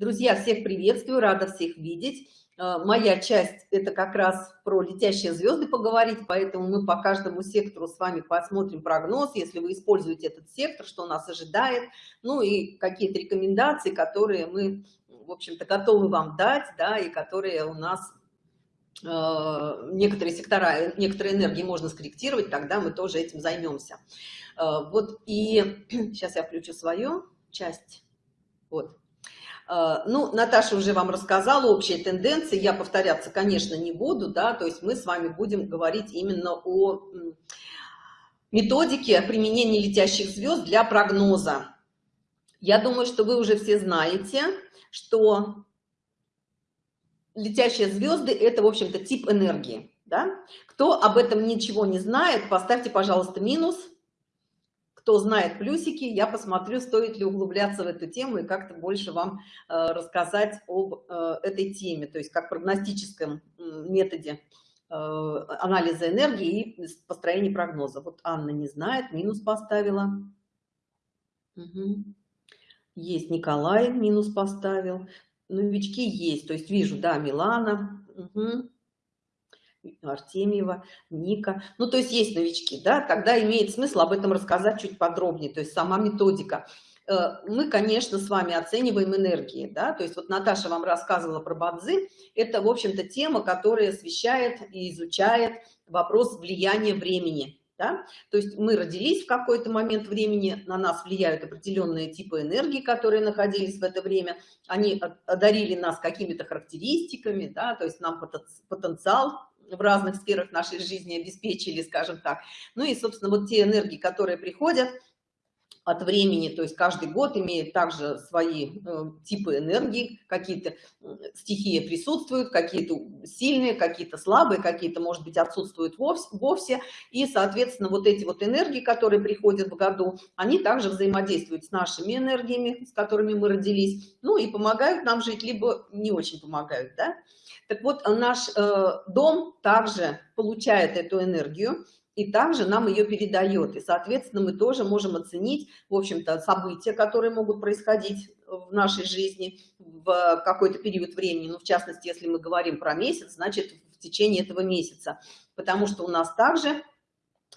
Друзья, всех приветствую, рада всех видеть. Э, моя часть – это как раз про летящие звезды поговорить, поэтому мы по каждому сектору с вами посмотрим прогноз, если вы используете этот сектор, что нас ожидает, ну и какие-то рекомендации, которые мы, в общем-то, готовы вам дать, да, и которые у нас э, некоторые сектора, некоторые энергии можно скорректировать, тогда мы тоже этим займемся. Э, вот и сейчас я включу свою часть. Вот. А, ну, Наташа уже вам рассказала общие тенденции, я повторяться, конечно, не буду, да, то есть мы с вами будем говорить именно о методике применения летящих звезд для прогноза. Я думаю, что вы уже все знаете, что летящие звезды – это, в общем-то, тип энергии. Да? Кто об этом ничего не знает, поставьте, пожалуйста, минус – кто знает плюсики, я посмотрю, стоит ли углубляться в эту тему и как-то больше вам э, рассказать об э, этой теме, то есть как прогностическом методе э, анализа энергии и построения прогноза. Вот Анна не знает, минус поставила. Угу. Есть Николай, минус поставил. Новички есть, то есть вижу, да, Милана. Угу. Артемьева, Ника. Ну, то есть есть новички, да, тогда имеет смысл об этом рассказать чуть подробнее, то есть сама методика. Э, мы, конечно, с вами оцениваем энергии, да, то есть вот Наташа вам рассказывала про бадзы, это, в общем-то, тема, которая освещает и изучает вопрос влияния времени, да? То есть мы родились в какой-то момент времени, на нас влияют определенные типы энергии, которые находились в это время, они одарили нас какими-то характеристиками, да, то есть нам потенциал в разных сферах нашей жизни обеспечили, скажем так. Ну и, собственно, вот те энергии, которые приходят от времени, то есть каждый год имеет также свои э, типы энергии, какие-то стихии присутствуют, какие-то сильные, какие-то слабые, какие-то, может быть, отсутствуют вовсе, вовсе. И, соответственно, вот эти вот энергии, которые приходят в году, они также взаимодействуют с нашими энергиями, с которыми мы родились, ну и помогают нам жить, либо не очень помогают, да. Так вот, наш э, дом также получает эту энергию, и также нам ее передает. И, соответственно, мы тоже можем оценить, в общем-то, события, которые могут происходить в нашей жизни в какой-то период времени. Ну, в частности, если мы говорим про месяц, значит, в течение этого месяца. Потому что у нас также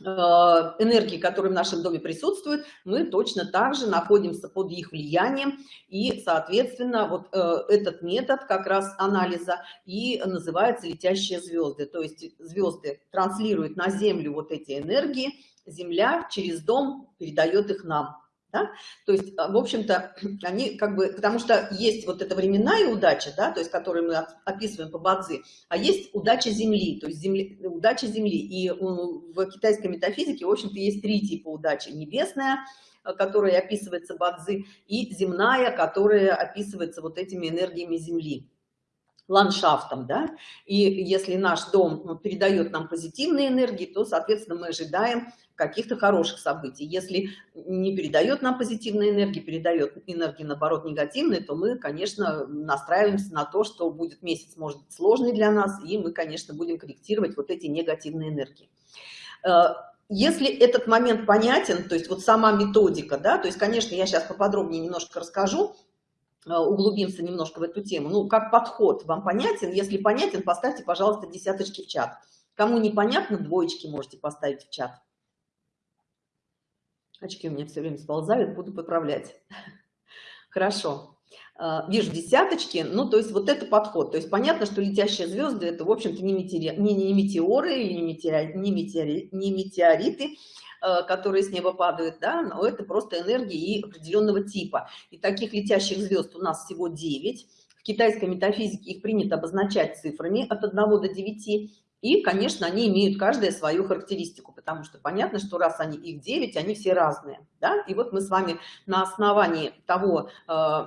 энергии, которые в нашем доме присутствуют, мы точно так же находимся под их влиянием. И, соответственно, вот э, этот метод как раз анализа и называется летящие звезды. То есть звезды транслируют на Землю вот эти энергии, Земля через дом передает их нам. Да? То есть, а, в общем-то, они как бы, потому что есть вот эта временная удача, да, то есть, которую мы описываем по Бадзи, а есть удача Земли, то есть земли, удача Земли. И в китайской метафизике, в общем-то, есть три типа удачи. Небесная, э, которая описывается Бадзи, и земная, которая описывается вот этими энергиями Земли ландшафтом, да, и если наш дом передает нам позитивные энергии, то, соответственно, мы ожидаем каких-то хороших событий. Если не передает нам позитивные энергии, передает энергии, наоборот, негативные, то мы, конечно, настраиваемся на то, что будет месяц, может быть, сложный для нас, и мы, конечно, будем корректировать вот эти негативные энергии. Э, если этот момент понятен, то есть вот сама методика, да, то есть, конечно, я сейчас поподробнее немножко расскажу, углубимся немножко в эту тему. Ну, как подход вам понятен? Если понятен, поставьте, пожалуйста, десяточки в чат. Кому непонятно, двоечки можете поставить в чат. Очки у меня все время сползают, буду поправлять. Хорошо. А, вижу десяточки, ну, то есть вот это подход. То есть понятно, что летящие звезды – это, в общем-то, не, метеори, не, не метеоры не, метеори, не, метеори, не метеориты, которые с неба падают, да, но это просто энергии определенного типа. И таких летящих звезд у нас всего 9. В китайской метафизике их принято обозначать цифрами от 1 до 9. И, конечно, они имеют каждая свою характеристику, потому что понятно, что раз они их 9, они все разные. Да? И вот мы с вами на основании того э,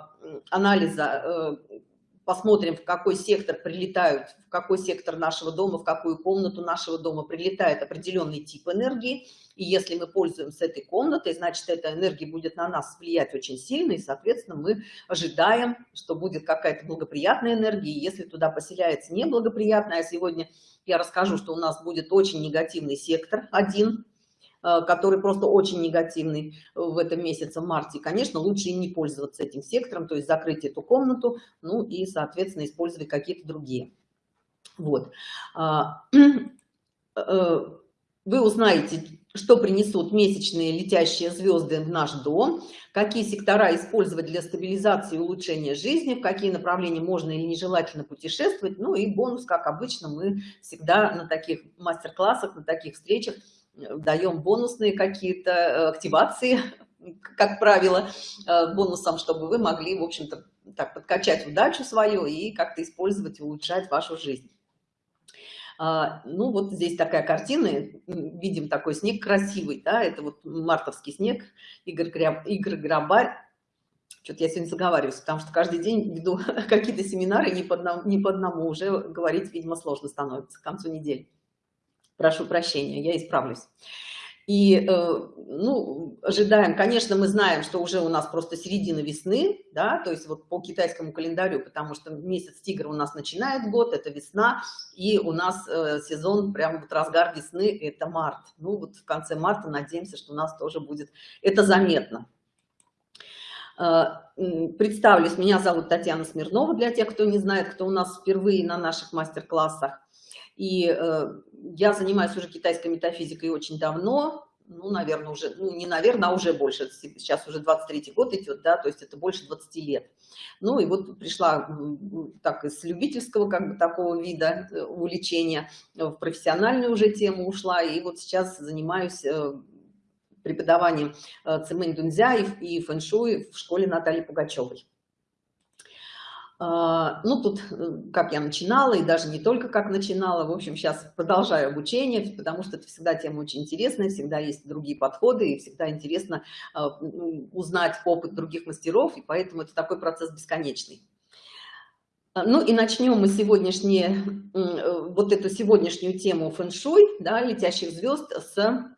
анализа э, посмотрим, в какой сектор прилетают, в какой сектор нашего дома, в какую комнату нашего дома прилетает определенный тип энергии. И если мы пользуемся этой комнатой, значит, эта энергия будет на нас влиять очень сильно, и, соответственно, мы ожидаем, что будет какая-то благоприятная энергия. И если туда поселяется неблагоприятная, а сегодня я расскажу, что у нас будет очень негативный сектор один, который просто очень негативный в этом месяце, в марте, конечно, лучше и не пользоваться этим сектором, то есть закрыть эту комнату, ну и, соответственно, использовать какие-то другие. Вот. А, э, вы узнаете, что принесут месячные летящие звезды в наш дом, какие сектора использовать для стабилизации и улучшения жизни, в какие направления можно или нежелательно путешествовать. Ну и бонус, как обычно, мы всегда на таких мастер-классах, на таких встречах э, даем бонусные какие-то э, активации, как правило, э, бонусом, чтобы вы могли, в общем-то, так подкачать удачу свою и как-то использовать, улучшать вашу жизнь. А, ну, вот здесь такая картина, видим такой снег красивый, да, это вот мартовский снег, Игорь, Граб, Игорь Грабарь. Что-то я сегодня заговариваюсь, потому что каждый день веду какие-то семинары, не по, одному, не по одному уже говорить, видимо, сложно становится к концу недели. Прошу прощения, я исправлюсь. И, э, ну, ожидаем, конечно, мы знаем, что уже у нас просто середина весны, да, то есть вот по китайскому календарю, потому что месяц тигра у нас начинает год, это весна, и у нас э, сезон, прям вот разгар весны, это март. Ну, вот в конце марта надеемся, что у нас тоже будет это заметно. Э, представлюсь, меня зовут Татьяна Смирнова, для тех, кто не знает, кто у нас впервые на наших мастер-классах. И э, я занимаюсь уже китайской метафизикой очень давно, ну, наверное, уже, ну, не наверное, а уже больше, сейчас уже 23 год идет, да, то есть это больше 20 лет. Ну, и вот пришла так из любительского, как бы, такого вида э, увлечения, в профессиональную уже тему ушла, и вот сейчас занимаюсь э, преподаванием э, цимэнь дунзя и фэншуй в школе Натальи Пугачевой. А, ну, тут, э, как я начинала, и даже не только как начинала, в общем, сейчас продолжаю обучение, потому что это всегда тема очень интересная, всегда есть другие подходы, и всегда интересно а, узнать опыт других мастеров, и поэтому это такой процесс бесконечный. А, ну и начнем мы сегодняшнее, э, вот эту сегодняшнюю тему фэн-шуй, да, летящих звезд с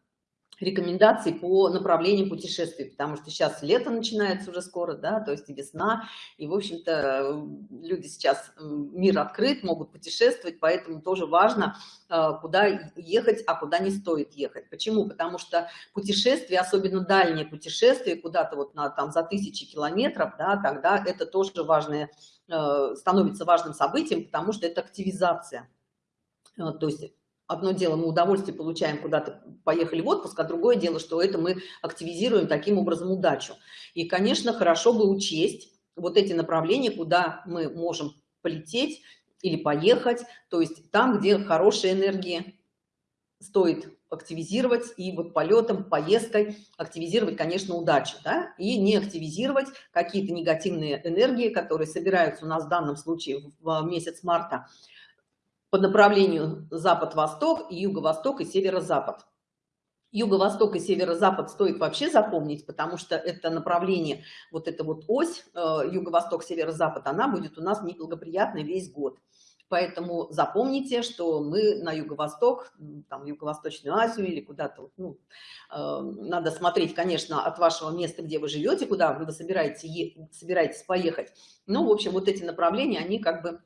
рекомендаций по направлениям путешествий, потому что сейчас лето начинается уже скоро, да, то есть и весна, и, в общем-то, люди сейчас, мир открыт, могут путешествовать, поэтому тоже важно, э, куда ехать, а куда не стоит ехать. Почему? Потому что путешествия, особенно дальние путешествия, куда-то вот на, там за тысячи километров, да, тогда это тоже важное, э, становится важным событием, потому что это активизация. Э, то есть одно дело мы удовольствие получаем куда-то поехали в отпуск а другое дело что это мы активизируем таким образом удачу и конечно хорошо бы учесть вот эти направления куда мы можем полететь или поехать то есть там где хорошая энергия стоит активизировать и вот полетом поездкой активизировать конечно удачу да? и не активизировать какие-то негативные энергии которые собираются у нас в данном случае в месяц марта по направлению запад-восток, юго-восток и северо-запад. Юго-восток и северо-запад стоит вообще запомнить, потому что это направление, вот эта вот ось э, юго-восток, северо-запад, она будет у нас неблагоприятной весь год. Поэтому запомните, что мы на юго-восток, там, Юго-Восточную Азию или куда-то, ну, э, надо смотреть, конечно, от вашего места, где вы живете, куда вы собираетесь, собираетесь поехать. Ну, в общем, вот эти направления, они как бы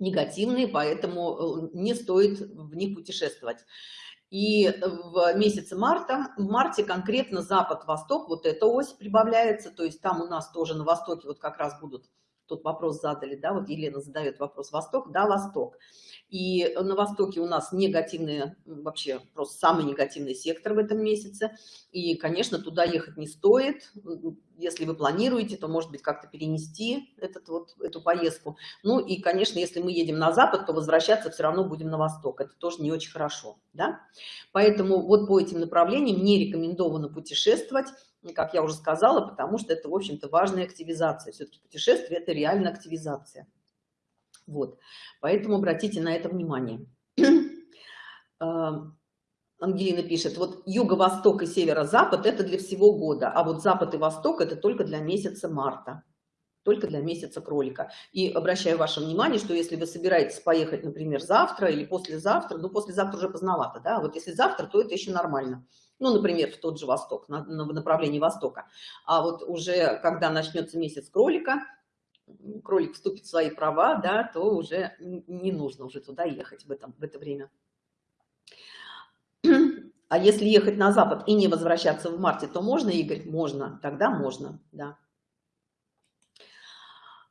негативные, поэтому э, не стоит в них путешествовать. И в месяце марта, в марте конкретно запад-восток, вот эта ось прибавляется, то есть там у нас тоже на востоке вот как раз будут тот вопрос задали, да, вот Елена задает вопрос, Восток, да, Восток. И на Востоке у нас негативные, вообще просто самый негативный сектор в этом месяце. И, конечно, туда ехать не стоит. Если вы планируете, то, может быть, как-то перенести этот, вот, эту поездку. Ну и, конечно, если мы едем на Запад, то возвращаться все равно будем на Восток. Это тоже не очень хорошо, да. Поэтому вот по этим направлениям не рекомендовано путешествовать как я уже сказала, потому что это, в общем-то, важная активизация. Все-таки путешествие – это реально активизация. Вот, поэтому обратите на это внимание. Ангелина пишет, вот юго-восток и северо-запад – это для всего года, а вот запад и восток – это только для месяца марта только для месяца кролика. И обращаю ваше внимание, что если вы собираетесь поехать, например, завтра или послезавтра, ну, послезавтра уже поздновато, да, вот если завтра, то это еще нормально ну, например, в тот же Восток, на, на направлении Востока. А вот уже когда начнется месяц кролика, кролик вступит в свои права, да, то уже не нужно уже туда ехать в, этом, в это время. А если ехать на запад и не возвращаться в марте, то можно, Игорь? Можно, тогда можно, да.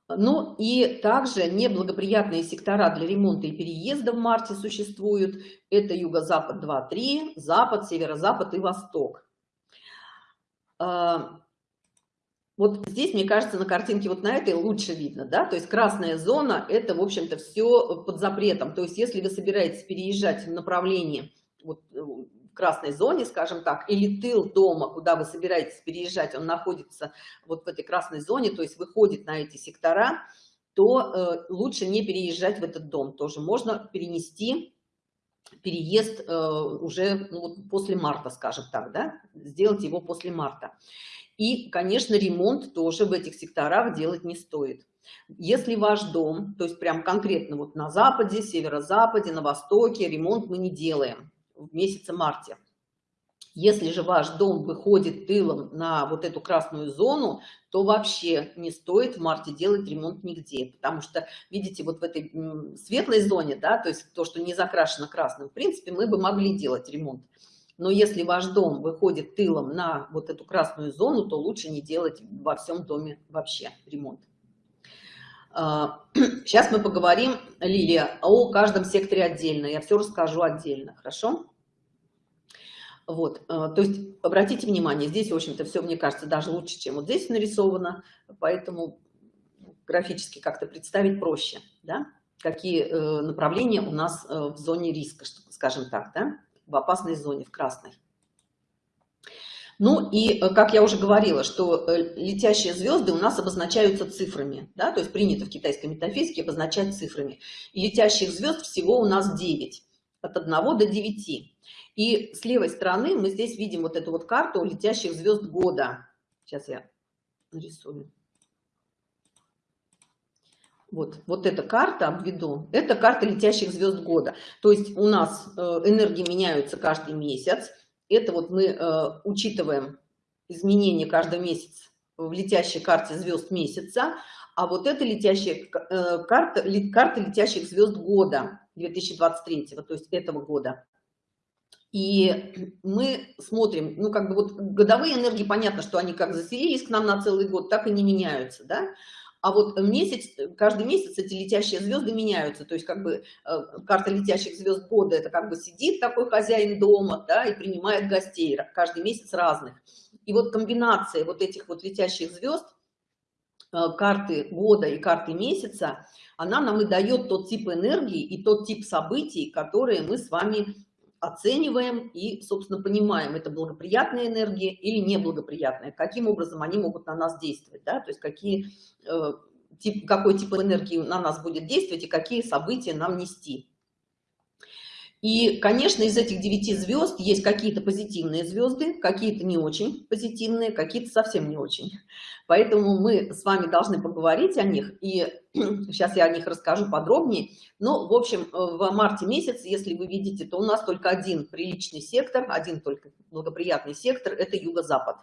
Ну и также неблагоприятные сектора для ремонта и переезда в марте существуют. Это юго-запад 2-3, запад, северо-запад и восток. А, вот здесь, мне кажется, на картинке вот на этой лучше видно, да, то есть красная зона, это, в общем-то, все под запретом. То есть если вы собираетесь переезжать в направлении вот, красной зоне, скажем так, или тыл дома, куда вы собираетесь переезжать, он находится вот в этой красной зоне, то есть выходит на эти сектора, то э, лучше не переезжать в этот дом. Тоже можно перенести переезд э, уже ну, после марта, скажем так, да, сделать его после марта. И, конечно, ремонт тоже в этих секторах делать не стоит. Если ваш дом, то есть прям конкретно вот на западе, северо-западе, на востоке, ремонт мы не делаем в месяце марте. Если же ваш дом выходит тылом на вот эту красную зону, то вообще не стоит в марте делать ремонт нигде. Потому что, видите, вот в этой светлой зоне, да, то есть то, что не закрашено красным, в принципе, мы бы могли делать ремонт. Но если ваш дом выходит тылом на вот эту красную зону, то лучше не делать во всем доме вообще ремонт. Сейчас а, мы поговорим, Лилия, о каждом секторе отдельно. Я все расскажу отдельно, хорошо? Вот, а, то есть обратите внимание, здесь, в общем-то, все, мне кажется, даже лучше, чем вот здесь нарисовано, поэтому графически как-то представить проще, да? Какие э, направления у нас э, в зоне риска, скажем так, да? В опасной зоне, в красной. Ну и, э, как я уже говорила, что э, летящие звезды у нас обозначаются цифрами, да, то есть принято в китайской метафизике обозначать цифрами. И летящих звезд всего у нас 9, от 1 до 9. И с левой стороны мы здесь видим вот эту вот карту летящих звезд года. Сейчас я нарисую. Вот, вот эта карта обведу. Это карта летящих звезд года. То есть у нас э, энергии меняются каждый месяц. Это вот мы э, учитываем изменения каждый месяц в летящей карте звезд месяца, а вот это летящая э, карта, карта летящих звезд года 2023, то есть этого года. И мы смотрим, ну, как бы вот годовые энергии, понятно, что они как заселились к нам на целый год, так и не меняются, да? А вот месяц, каждый месяц эти летящие звезды меняются. То есть как бы э, карта летящих звезд года, это как бы сидит такой хозяин дома, да, и принимает гостей, каждый месяц разных. И вот комбинация вот этих вот летящих звезд, э, карты года и карты месяца, она нам и дает тот тип энергии и тот тип событий, которые мы с вами оцениваем и, собственно, понимаем, это благоприятная энергия или неблагоприятная, каким образом они могут на нас действовать, да, то есть какие, э, тип, какой тип энергии на нас будет действовать и какие события нам нести. И, конечно, из этих девяти звезд есть какие-то позитивные звезды, какие-то не очень позитивные, какие-то совсем не очень. Поэтому мы с вами должны поговорить о них, и сейчас я о них расскажу подробнее. Но, в общем, в марте месяце, если вы видите, то у нас только один приличный сектор, один только благоприятный сектор – это юго-запад.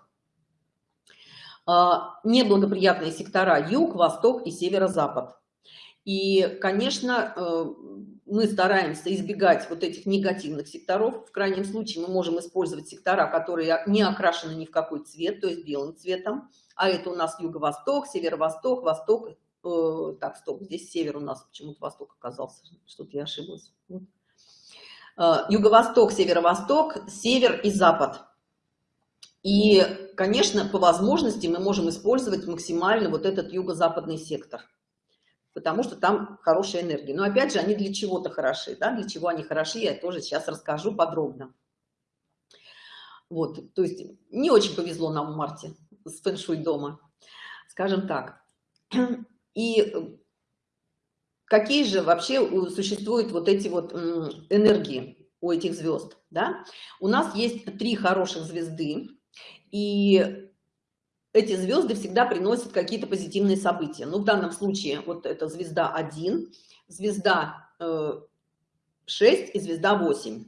А, неблагоприятные сектора – юг, восток и северо-запад. И, конечно, э, мы стараемся избегать вот этих негативных секторов. В крайнем случае мы можем использовать сектора, которые не окрашены ни в какой цвет, то есть белым цветом. А это у нас юго-восток, северо-восток, восток. Э, так, стоп, здесь север у нас, почему-то восток оказался, что-то я ошиблась. Э, юго-восток, северо-восток, север и запад. И, конечно, по возможности мы можем использовать максимально вот этот юго-западный сектор потому что там хорошая энергия. Но опять же, они для чего-то хороши, да, для чего они хороши, я тоже сейчас расскажу подробно. Вот, то есть не очень повезло нам в марте с фэншуй дома, скажем так. И какие же вообще существуют вот эти вот энергии у этих звезд, да? У нас есть три хороших звезды, и эти звезды всегда приносят какие-то позитивные события. Ну, в данном случае вот это звезда 1, звезда 6 э, и звезда 8.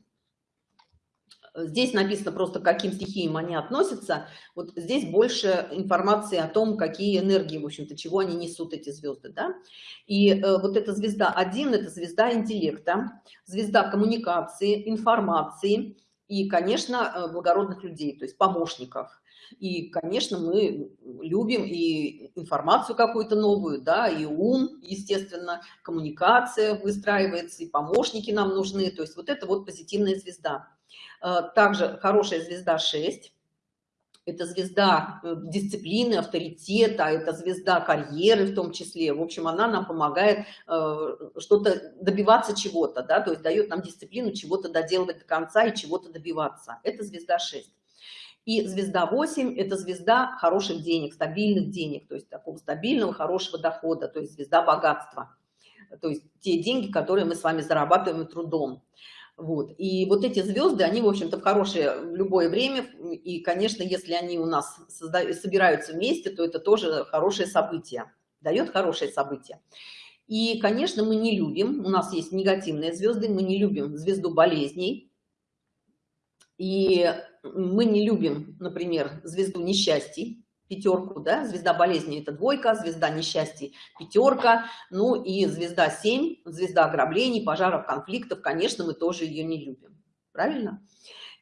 Здесь написано просто, к каким стихиям они относятся. Вот здесь больше информации о том, какие энергии, в общем-то, чего они несут, эти звезды. Да? И э, вот эта звезда 1 – это звезда интеллекта, звезда коммуникации, информации, и, конечно, э, благородных людей, то есть помощников. И, конечно, мы любим и информацию какую-то новую, да, и ум, естественно, коммуникация выстраивается, и помощники нам нужны. То есть вот это вот позитивная звезда. Э, также хорошая звезда 6. Это звезда э, дисциплины, авторитета, это звезда карьеры в том числе. В общем, она нам помогает э, что-то добиваться чего-то, да, то есть дает нам дисциплину чего-то доделывать до конца и чего-то добиваться. Это звезда 6. И звезда 8 – это звезда хороших денег, стабильных денег, то есть такого стабильного, хорошего дохода, то есть звезда богатства. То есть те деньги, которые мы с вами зарабатываем трудом. Вот. И вот эти звезды, они, в общем-то, в хорошее в любое время. И, конечно, если они у нас собираются вместе, то это тоже хорошее событие, дает хорошее событие. И, конечно, мы не любим, у нас есть негативные звезды, мы не любим звезду болезней. И мы не любим, например, звезду несчастий, пятерку, да, звезда болезни это двойка, звезда несчастья пятерка, ну и звезда 7, звезда ограблений, пожаров, конфликтов, конечно, мы тоже ее не любим, правильно?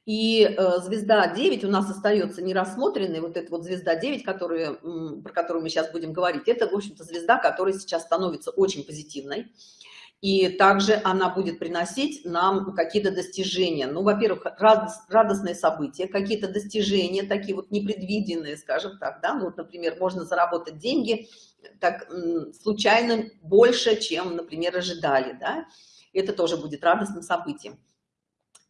И э, звезда 9 у нас остается нерассмотренной, вот эта вот звезда 9, которую, про которую мы сейчас будем говорить, это, в общем-то, звезда, которая сейчас становится очень позитивной и также она будет приносить нам какие-то достижения. Ну, во-первых, радостные события, какие-то достижения, такие вот непредвиденные, скажем так, да, ну, вот, например, можно заработать деньги так случайно больше, чем, например, ожидали, да, это тоже будет радостным событием.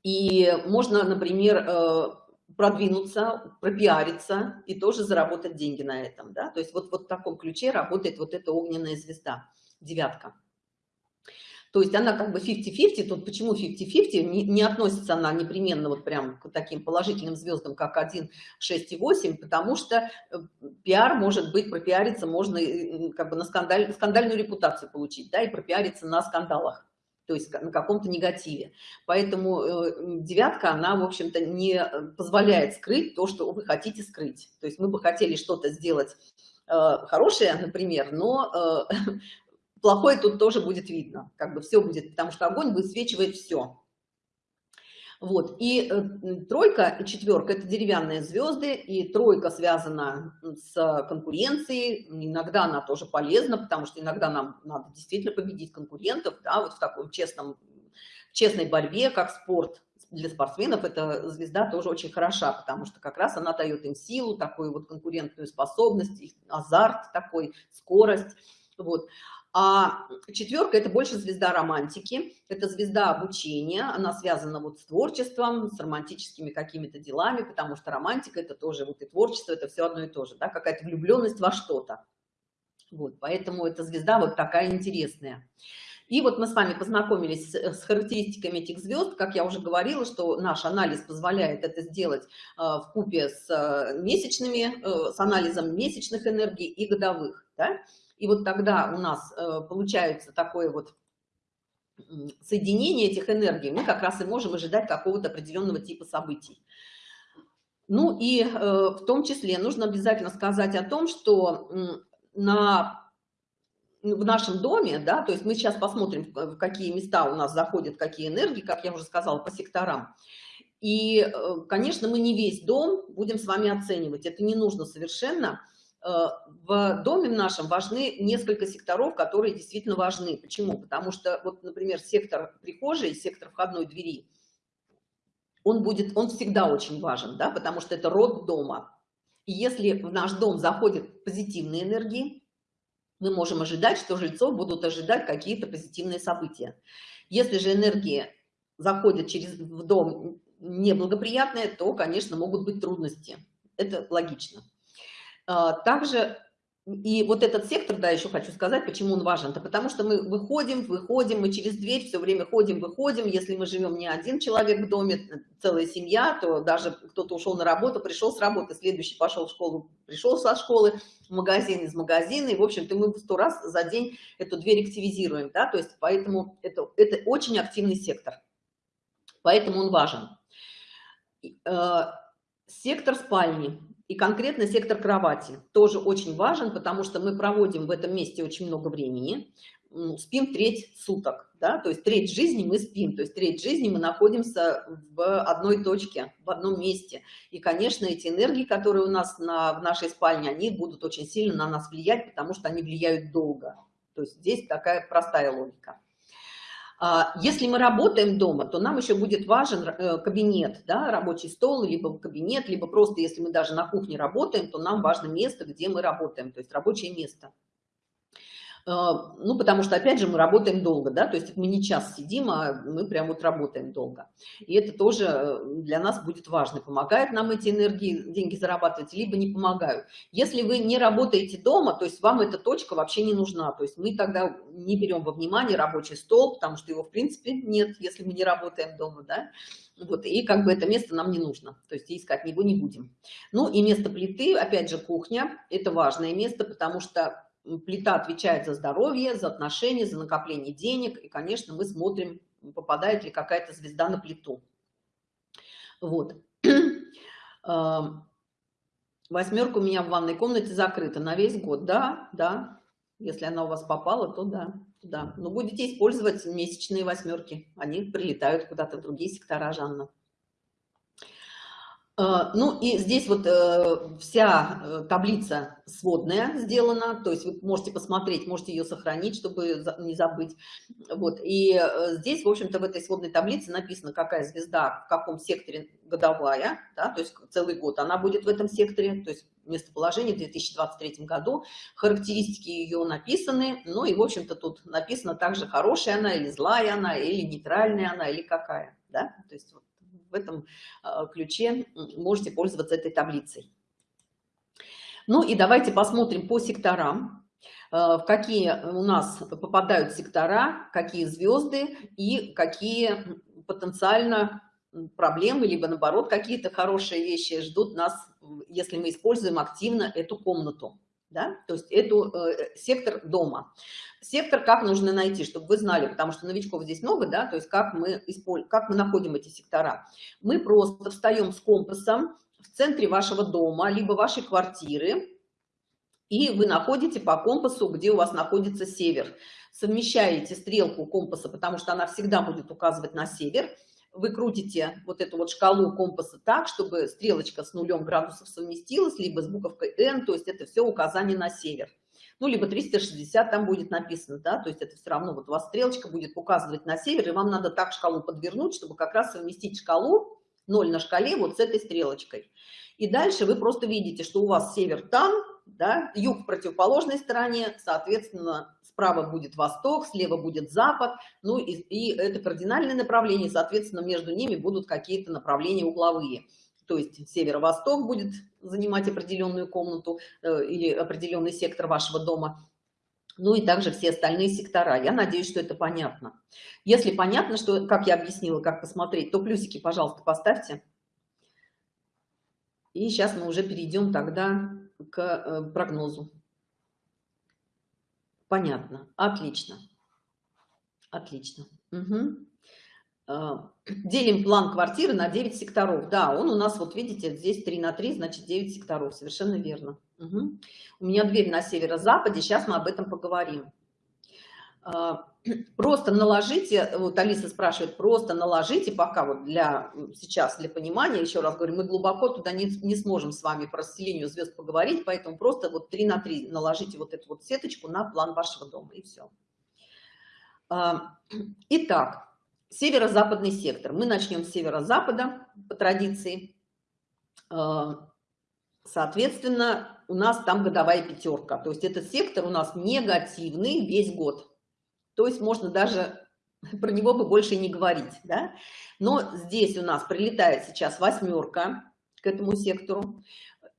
И можно, например, э, продвинуться, пропиариться и тоже заработать деньги на этом, да, то есть вот, вот в таком ключе работает вот эта огненная звезда, девятка. То есть она как бы 50-50, тут почему 50-50, не, не относится она непременно вот прям к таким положительным звездам, как 1, 6 и 8, потому что э, пиар может быть, пропиариться можно как бы на скандаль, скандальную репутацию получить, да, и пропиариться на скандалах то есть на каком-то негативе. Поэтому э, девятка, она, в общем-то, не позволяет скрыть то, что вы хотите скрыть. То есть мы бы хотели что-то сделать э, хорошее, например, но э, плохое тут тоже будет видно, как бы все будет, потому что огонь высвечивает все. Вот, и э, тройка и четверка – это деревянные звезды, и тройка связана с конкуренцией, иногда она тоже полезна, потому что иногда нам надо действительно победить конкурентов, да, вот в таком честном, честной борьбе, как спорт, для спортсменов эта звезда тоже очень хороша, потому что как раз она дает им силу, такую вот конкурентную способность, азарт такой, скорость, вот. А четверка – это больше звезда романтики, это звезда обучения, она связана вот с творчеством, с романтическими какими-то делами, потому что романтика – это тоже вот и творчество, это все одно и то же, да, какая-то влюбленность во что-то. Вот, поэтому эта звезда вот такая интересная. И вот мы с вами познакомились с, характеристиками этих звезд, как я уже говорила, что наш анализ позволяет это сделать э, в купе с э, месячными, э, с анализом месячных энергий и годовых, да? И вот тогда у нас э, получается такое вот соединение этих энергий, мы как раз и можем ожидать какого-то определенного типа событий. Ну и э, в том числе нужно обязательно сказать о том, что на, в нашем доме, да, то есть мы сейчас посмотрим, в какие места у нас заходят, какие энергии, как я уже сказала, по секторам. И, э, конечно, мы не весь дом будем с вами оценивать, это не нужно совершенно, в доме нашем важны несколько секторов, которые действительно важны. Почему? Потому что, вот, например, сектор прихожей, сектор входной двери, он будет, он всегда очень важен, да, потому что это род дома. И если в наш дом заходят позитивные энергии, мы можем ожидать, что жильцов будут ожидать какие-то позитивные события. Если же энергии заходят через в дом неблагоприятные, то, конечно, могут быть трудности. Это логично. А, также и вот этот сектор, да, еще хочу сказать, почему он важен. Это потому что мы выходим, выходим, мы через дверь все время ходим, выходим. Если мы живем не один человек в доме, целая семья, то даже кто-то ушел на работу, пришел с работы, следующий пошел в школу, пришел со школы, в магазин из магазина. И, в общем-то, мы сто раз за день эту дверь активизируем, да, то есть поэтому это, это очень активный сектор. Поэтому он важен. Э, сектор спальни и конкретно сектор кровати тоже очень важен, потому что мы проводим в этом месте очень много времени. спим треть суток, да, то есть треть жизни мы спим, то есть треть жизни мы находимся в одной точке, в одном месте. И, конечно, эти энергии, которые у нас на, в нашей спальне, они будут очень сильно на нас влиять, потому что они влияют долго. То есть здесь такая простая логика. А, если мы работаем дома, то нам еще будет важен э, кабинет, да, рабочий стол, либо кабинет, либо просто, если мы даже на кухне работаем, то нам важно место, где мы работаем, то есть рабочее место. А, ну, потому что, опять же, мы работаем долго, да, то есть мы не час сидим, а мы прям вот работаем долго. И это тоже э, для нас будет важно, помогают нам эти энергии, деньги зарабатывать, либо не помогают. Если вы не работаете дома, то есть вам эта точка вообще не нужна, то есть мы тогда не берем во внимание рабочий стол, потому что его, в принципе, нет, если мы не работаем дома, да, вот, и как бы это место нам не нужно, то есть искать его не будем. Ну и место плиты, опять же, кухня, это важное место, потому что плита отвечает за здоровье, за отношения, за накопление денег. И, конечно, мы смотрим, попадает ли какая-то звезда на плиту. Вот. Восьмерка у меня в ванной комнате закрыта на весь год. Да, да. Если она у вас попала, то да, да. Но будете использовать месячные восьмерки. Они прилетают куда-то в другие сектора, Жанна. Э, ну и здесь вот э, вся э, таблица сводная сделана, то есть вы можете посмотреть, можете ее сохранить, чтобы не забыть. Вот. И здесь, в общем-то, в этой сводной таблице написано, какая звезда в каком секторе годовая, да, то есть целый год она будет в этом секторе, то есть местоположение в 2023 году, характеристики ее написаны, ну и, в общем-то, тут написано также, хорошая она или злая она, или нейтральная она, или какая, да, то есть вот этом а, ключе можете пользоваться этой таблицей. Ну и давайте посмотрим по секторам, а, в какие у нас попадают сектора, какие звезды и какие потенциально проблемы, либо наоборот, какие-то хорошие вещи ждут нас, если мы используем активно эту комнату да, то есть эту э, сектор дома. Сектор как нужно найти, чтобы вы знали, потому что новичков здесь много, да, то есть как мы, используем, как мы находим эти сектора. Мы просто встаем с компасом в центре вашего дома, либо вашей квартиры, и вы находите по компасу, где у вас находится север. Совмещаете стрелку компаса, потому что она всегда будет указывать на север, вы крутите вот эту вот шкалу компаса так, чтобы стрелочка с нулем градусов совместилась, либо с буковкой N, то есть это все указание на север. Ну, либо 360 там будет написано, да, то есть это все равно вот у вас стрелочка будет указывать на север, и вам надо так шкалу подвернуть, чтобы как раз совместить шкалу 0 на шкале вот с этой стрелочкой. И дальше вы просто видите, что у вас север там, да, юг в противоположной стороне, соответственно, справа будет восток, слева будет запад, ну и, и это кардинальное направление, соответственно, между ними будут какие-то направления угловые. То есть северо-восток будет занимать определенную комнату э, или определенный сектор вашего дома, ну и также все остальные сектора. Я надеюсь, что это понятно. Если понятно, что, как я объяснила, как посмотреть, то плюсики, пожалуйста, поставьте. И сейчас мы уже перейдем тогда к э, прогнозу. Понятно. Отлично. Отлично. Угу. Делим план квартиры на 9 секторов. Да, он у нас, вот видите, здесь 3 на 3, значит 9 секторов. Совершенно верно. Угу. У меня дверь на северо-западе. Сейчас мы об этом поговорим. А, просто наложите, вот Алиса спрашивает, просто наложите пока вот для сейчас, для понимания, еще раз говорю, мы глубоко туда не, не сможем с вами про расселению звезд поговорить, поэтому просто вот 3 на 3 наложите вот эту вот сеточку на план вашего дома и все. А, итак, северо-западный сектор. Мы начнем с северо-запада по традиции. А, соответственно, у нас там годовая пятерка. То есть этот сектор у нас негативный весь год. То есть можно даже про него бы больше не говорить, да? Но здесь у нас прилетает сейчас восьмерка к этому сектору.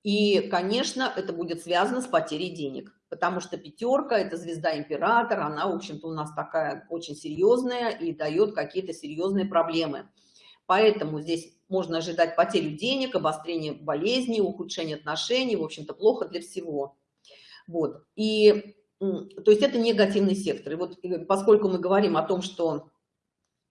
И, конечно, это будет связано с потерей денег, потому что пятерка – это звезда императора, она, в общем-то, у нас такая очень серьезная и дает какие-то серьезные проблемы. Поэтому здесь можно ожидать потерю денег, обострение болезней, ухудшение отношений, в общем-то, плохо для всего. Вот. И то есть это негативный сектор. И вот поскольку мы говорим о том, что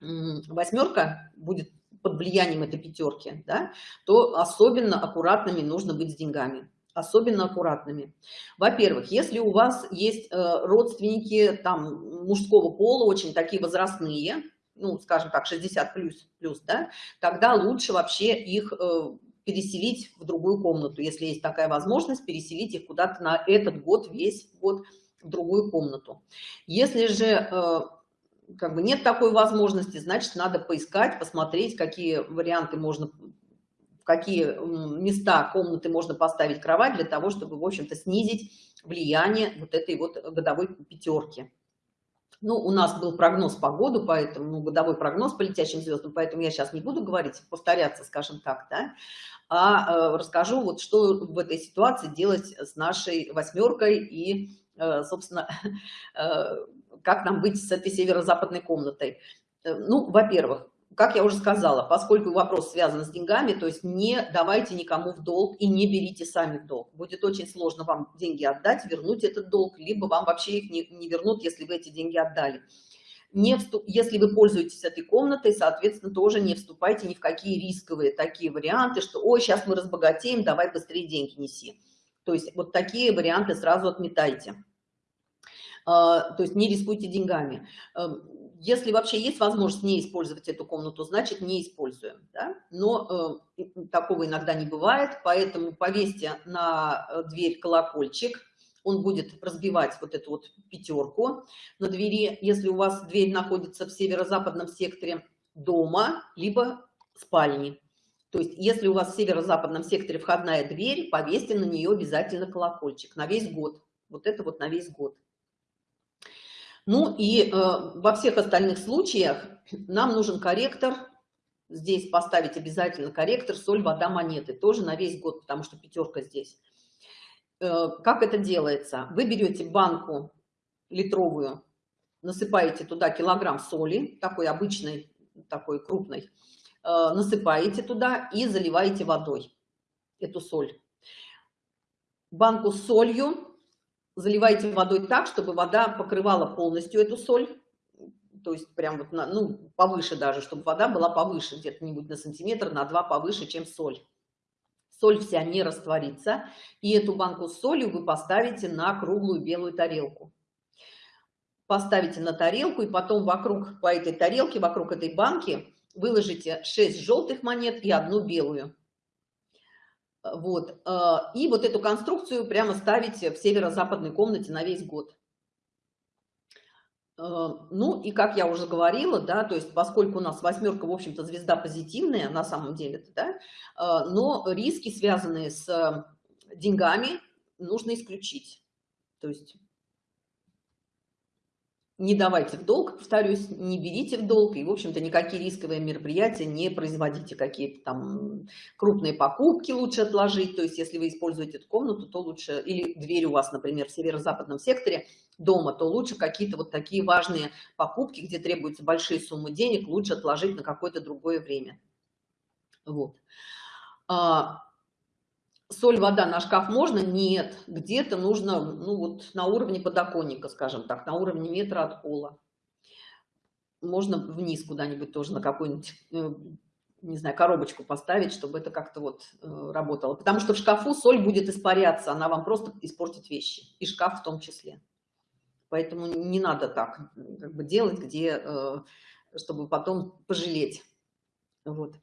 восьмерка будет под влиянием этой пятерки, да, то особенно аккуратными нужно быть с деньгами. особенно аккуратными. Во-первых, если у вас есть э, родственники там мужского пола, очень такие возрастные, ну, скажем так, 60 плюс, плюс да, тогда лучше вообще их э, переселить в другую комнату, если есть такая возможность, переселить их куда-то на этот год, весь год в другую комнату. Если же э, как бы нет такой возможности, значит, надо поискать, посмотреть, какие варианты можно какие места комнаты можно поставить кровать для того, чтобы, в общем-то, снизить влияние вот этой вот годовой пятерки. Ну, у нас был прогноз по году, поэтому, ну, годовой прогноз по летящим звездам, поэтому я сейчас не буду говорить, повторяться, скажем так, да, а э, расскажу, вот что в этой ситуации делать с нашей восьмеркой и, собственно, э, как нам быть с этой северо-западной комнатой. Э, ну, во-первых, как я уже сказала, поскольку вопрос связан с деньгами, то есть не давайте никому в долг и не берите сами в долг. Будет очень сложно вам деньги отдать, вернуть этот долг, либо вам вообще их не, не вернут, если вы эти деньги отдали. Не вступ... Если вы пользуетесь этой комнатой, соответственно, тоже не вступайте ни в какие рисковые такие варианты, что «Ой, сейчас мы разбогатеем, давай быстрее деньги неси». То есть вот такие варианты сразу отметайте. А, то есть не рискуйте деньгами. Эм, если вообще есть возможность не использовать эту комнату, значит не используем. Да? Но э, такого иногда не бывает, поэтому повесьте на э, дверь колокольчик, он будет разбивать вот эту вот пятерку на двери, если у вас дверь находится в северо-западном секторе дома, либо спальни. То есть, если у вас в северо-западном секторе входная дверь, повесьте на нее обязательно колокольчик на весь год. Вот это вот на весь год. Ну и э, во всех остальных случаях нам нужен корректор. Здесь поставить обязательно корректор, соль, вода, монеты. Тоже на весь год, потому что пятерка здесь. Э, как это делается? Вы берете банку литровую, насыпаете туда килограмм соли, такой обычной, такой крупной, насыпаете туда и заливаете водой эту соль. Банку с солью заливайте водой так, чтобы вода покрывала полностью эту соль, то есть прям вот, на, ну, повыше даже, чтобы вода была повыше, где-то-нибудь на сантиметр, на два повыше, чем соль. Соль вся не растворится, и эту банку с солью вы поставите на круглую белую тарелку. Поставите на тарелку, и потом вокруг, по этой тарелке, вокруг этой банки выложите 6 желтых монет и одну белую. Вот. Э, и вот эту конструкцию прямо ставите в северо-западной комнате на весь год. Э, ну и как я уже говорила, да, то есть поскольку у нас восьмерка, в общем-то, звезда позитивная на самом деле, да, э, но риски, связанные с деньгами, нужно исключить. То есть не давайте в долг, повторюсь, не берите в долг, и, в общем-то, никакие рисковые мероприятия не производите, какие-то там крупные покупки лучше отложить, то есть если вы используете эту комнату, то лучше, или дверь у вас, например, в северо-западном секторе дома, то лучше какие-то вот такие важные покупки, где требуются большие суммы денег, лучше отложить на какое-то другое время. Вот. А, соль, вода на шкаф можно? Нет. Где-то нужно, ну вот на уровне подоконника, скажем так, на уровне метра от пола. Можно вниз куда-нибудь тоже на какую-нибудь, э, не знаю, коробочку поставить, чтобы это как-то вот э, работало. Потому что в шкафу соль будет испаряться, она вам просто испортит вещи, и шкаф в том числе. Поэтому не надо так как бы делать, где, э, чтобы потом пожалеть. Вот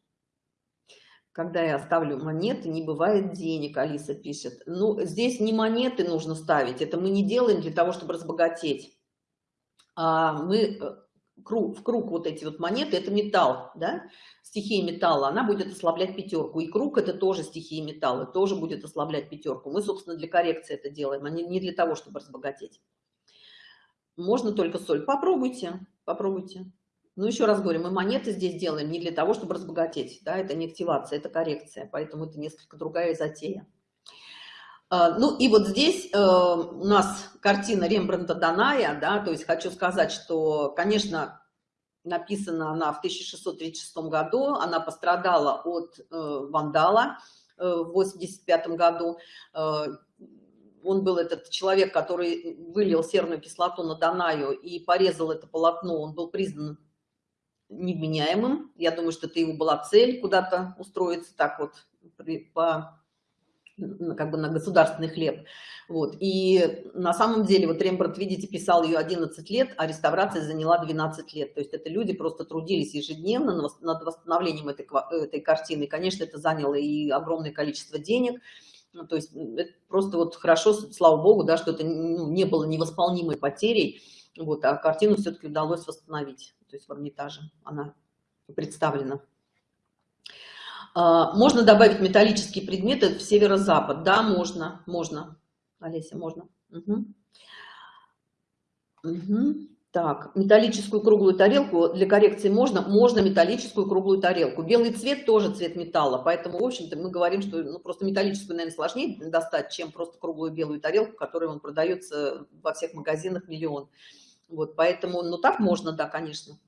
когда я ставлю монеты, не бывает денег, Алиса пишет. Ну, здесь не монеты нужно ставить, это мы не делаем для того, чтобы разбогатеть. А мы э, круг, в круг вот эти вот монеты, это металл, да, стихия металла, она будет ослаблять пятерку. И круг это тоже стихия металла, тоже будет ослаблять пятерку. Мы, собственно, для коррекции это делаем, а не, не для того, чтобы разбогатеть. Можно только соль. Попробуйте, попробуйте. Ну, еще раз говорю, мы монеты здесь делаем не для того, чтобы разбогатеть, да, это не активация, это коррекция, поэтому это несколько другая затея. А, ну, и вот здесь э, у нас картина Рембрандта Даная, да, то есть хочу сказать, что, конечно, написана она в 1636 году, она пострадала от э, вандала э, в 85 году, он был этот человек, который вылил серную кислоту на Данаю и порезал это полотно, он был признан невменяемым. Я думаю, что это его была цель куда-то устроиться так вот при, по как бы на государственный хлеб. Вот. И на самом деле, вот Рембрандт, видите, писал ее 11 лет, а реставрация заняла 12 лет. То есть это люди просто трудились ежедневно над восстановлением этой, этой картины. Конечно, это заняло и огромное количество денег. Ну, то есть просто вот хорошо, слава богу, да, что это ну, не было невосполнимой потерей. Вот, а картину все-таки удалось восстановить. То есть в Эрмитаже она представлена. А, можно добавить металлические предметы в северо-запад? Да, можно, можно. Олеся, можно. Угу. Угу. Так, металлическую круглую тарелку для коррекции можно? Можно металлическую круглую тарелку. Белый цвет тоже цвет металла, поэтому, в общем-то, мы говорим, что ну, просто металлическую, наверное, сложнее достать, чем просто круглую белую тарелку, которая он продается во всех магазинах миллион. Вот, поэтому, ну, так можно, да, конечно.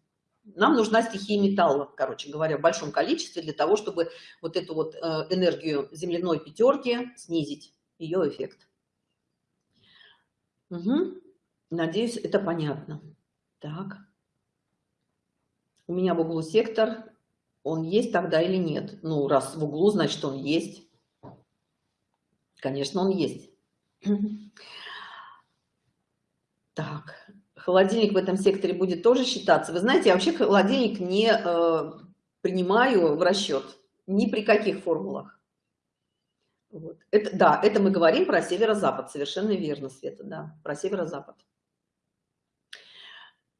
Нам нужна стихия металла, короче говоря, в большом количестве для того, чтобы вот эту вот э, энергию земляной пятерки снизить, ее эффект. Угу. Надеюсь, это понятно. Так. У меня в углу сектор. Он есть тогда или нет? Ну, раз в углу, значит, он есть. Конечно, он есть. Так холодильник в этом секторе будет тоже считаться. Вы знаете, я вообще холодильник не э, принимаю в расчет ни при каких формулах. Вот. Это, да, это мы говорим про северо-запад, совершенно верно, Света, да, про северо-запад.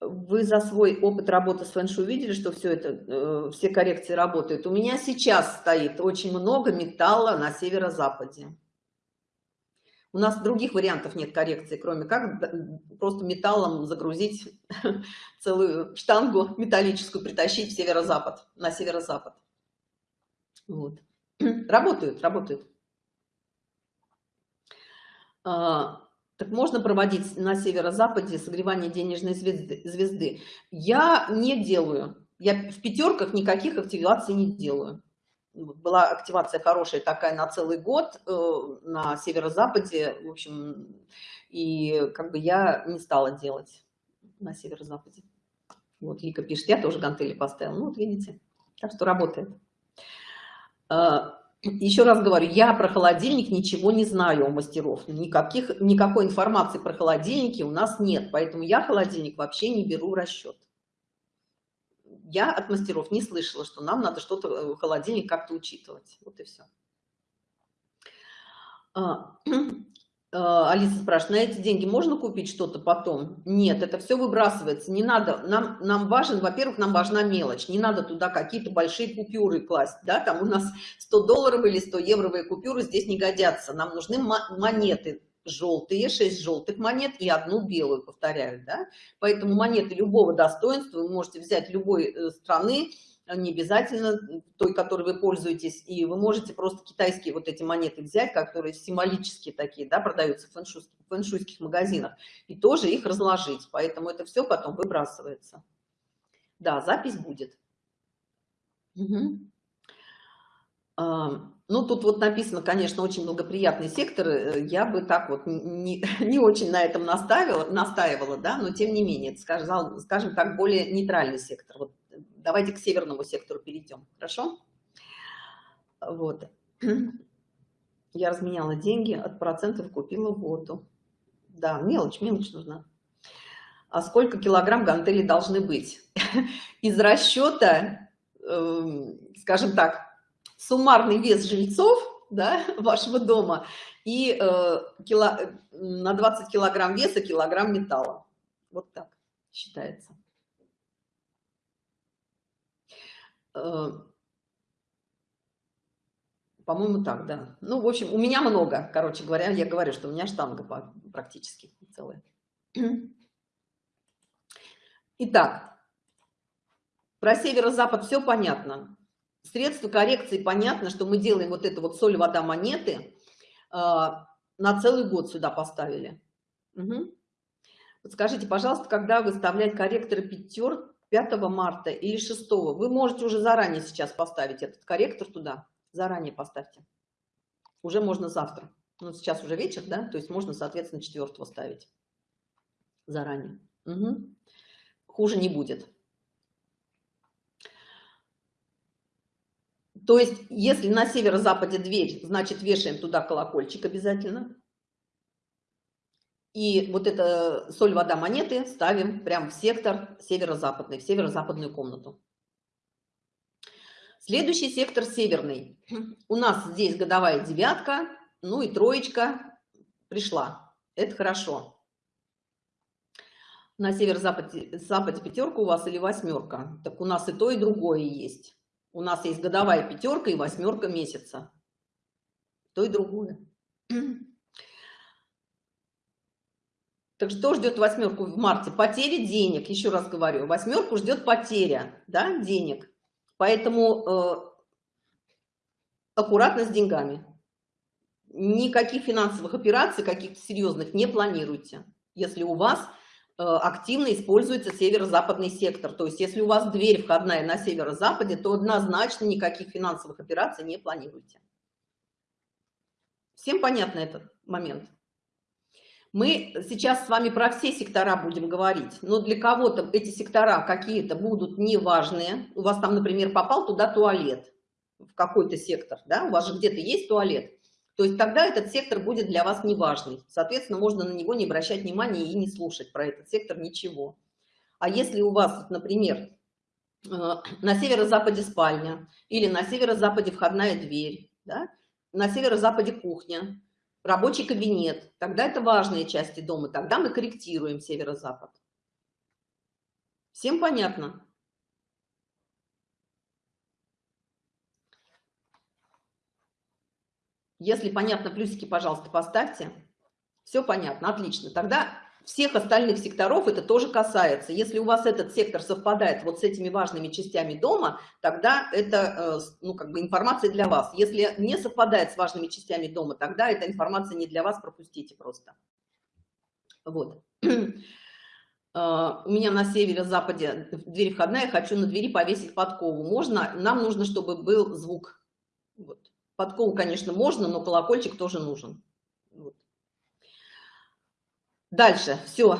Вы за свой опыт работы с фэншуй увидели, что все это, э, все коррекции работают. У меня сейчас стоит очень много металла на северо-западе. У нас других вариантов нет коррекции, кроме как просто металлом загрузить целую штангу металлическую, притащить в северо-запад, на северо-запад. Вот. Работают, работают. А, так можно проводить на северо-западе согревание денежной звезды? Я не делаю. Я в пятерках никаких активаций не делаю была активация хорошая такая на целый год э, на северо-западе, в общем, и как бы я не стала делать на северо-западе. Вот Лика пишет, я тоже гантели поставила. Ну вот видите, так что работает. Э, Еще раз говорю, я про холодильник ничего не знаю у мастеров. Никаких, никакой информации про холодильники у нас нет, поэтому я холодильник вообще не беру в расчет я от мастеров не слышала, что нам надо что-то, э, холодильник как-то учитывать. Вот и все. А, а, Алиса спрашивает, на эти деньги можно купить что-то потом? Нет, это все выбрасывается. Не надо, нам, нам важен, во-первых, нам важна мелочь. Не надо туда какие-то большие купюры класть. Да? Там у нас 100 долларов или 100 евровые купюры здесь не годятся. Нам нужны монеты желтые, 6 желтых монет и одну белую, повторяю, да? Поэтому монеты любого достоинства вы можете взять любой э, страны, не обязательно той, которой вы пользуетесь, и вы можете просто китайские вот эти монеты взять, которые символические такие, да, продаются в фэншуйских, фэншуйских магазинах, и тоже их разложить. Поэтому это все потом выбрасывается. Да, запись будет. Угу. Ну, тут вот написано, конечно, очень благоприятный сектор. Э, я бы так вот не, не очень на этом наставила, настаивала, да, но тем не менее, это, скажем, скажем так, более нейтральный сектор. Вот давайте к северному сектору перейдем, хорошо? Вот. Я разменяла деньги, от процентов купила воду. Да, мелочь, мелочь нужна. А сколько килограмм гантели должны быть? Из расчета, эм, скажем так, суммарный вес жильцов да, вашего дома и э, кило, на 20 килограмм веса килограмм металла. Вот так считается. Э, По-моему, так, да. Ну, в общем, у меня много, короче говоря, я говорю, что у меня штанга практически целая. Итак, про северо-запад все понятно средства коррекции понятно, что мы делаем вот это вот соль, вода, монеты а, на целый год сюда поставили. Угу. Вот скажите, пожалуйста, когда выставлять корректоры пятер 5 марта или 6 вы можете уже заранее сейчас поставить этот корректор туда. Заранее поставьте. Уже можно завтра. Ну сейчас уже вечер да? То есть можно соответственно 4 ставить. Заранее. Угу. хуже не будет То есть, если на северо-западе дверь, значит, вешаем туда колокольчик обязательно. И вот это соль, вода, монеты ставим прямо в сектор северо-западный, в северо-западную комнату. Следующий сектор северный. У нас здесь годовая девятка, ну и троечка пришла. Это хорошо. На северо-западе западе пятерка у вас или восьмерка. Так у нас и то, и другое есть. У нас есть годовая пятерка и восьмерка месяца. То и другое. Так что ждет восьмерку в марте? Потери денег, еще раз говорю. Восьмерку ждет потеря да, денег. Поэтому э, аккуратно с деньгами. Никаких финансовых операций, каких-то серьезных не планируйте. Если у вас активно используется северо-западный сектор. То есть если у вас дверь входная на северо-западе, то однозначно никаких финансовых операций не планируйте. Всем понятно этот момент? Мы сейчас с вами про все сектора будем говорить, но для кого-то эти сектора какие-то будут неважные. У вас там, например, попал туда туалет, в какой-то сектор, да, у вас же где-то есть туалет. То есть тогда этот сектор будет для вас неважный. Соответственно, можно на него не обращать внимания и не слушать про этот сектор ничего. А если у вас, например, э, на северо-западе спальня или на северо-западе входная дверь, да, на северо-западе кухня, рабочий кабинет, тогда это важные части дома, тогда мы корректируем северо-запад. Всем понятно? Если понятно, плюсики, пожалуйста, поставьте. Все понятно, отлично. Тогда всех остальных секторов это тоже касается. Если у вас этот сектор совпадает вот с этими важными частями дома, тогда это, э, ну, как бы информация для вас. Если не совпадает с важными частями дома, тогда эта информация не для вас, пропустите просто. Вот. Э, у меня на северо-западе дверь входная, хочу на двери повесить подкову. Можно? Нам нужно, чтобы был звук. Вот. Подкову, конечно, можно, но колокольчик тоже нужен. Вот. Дальше, все,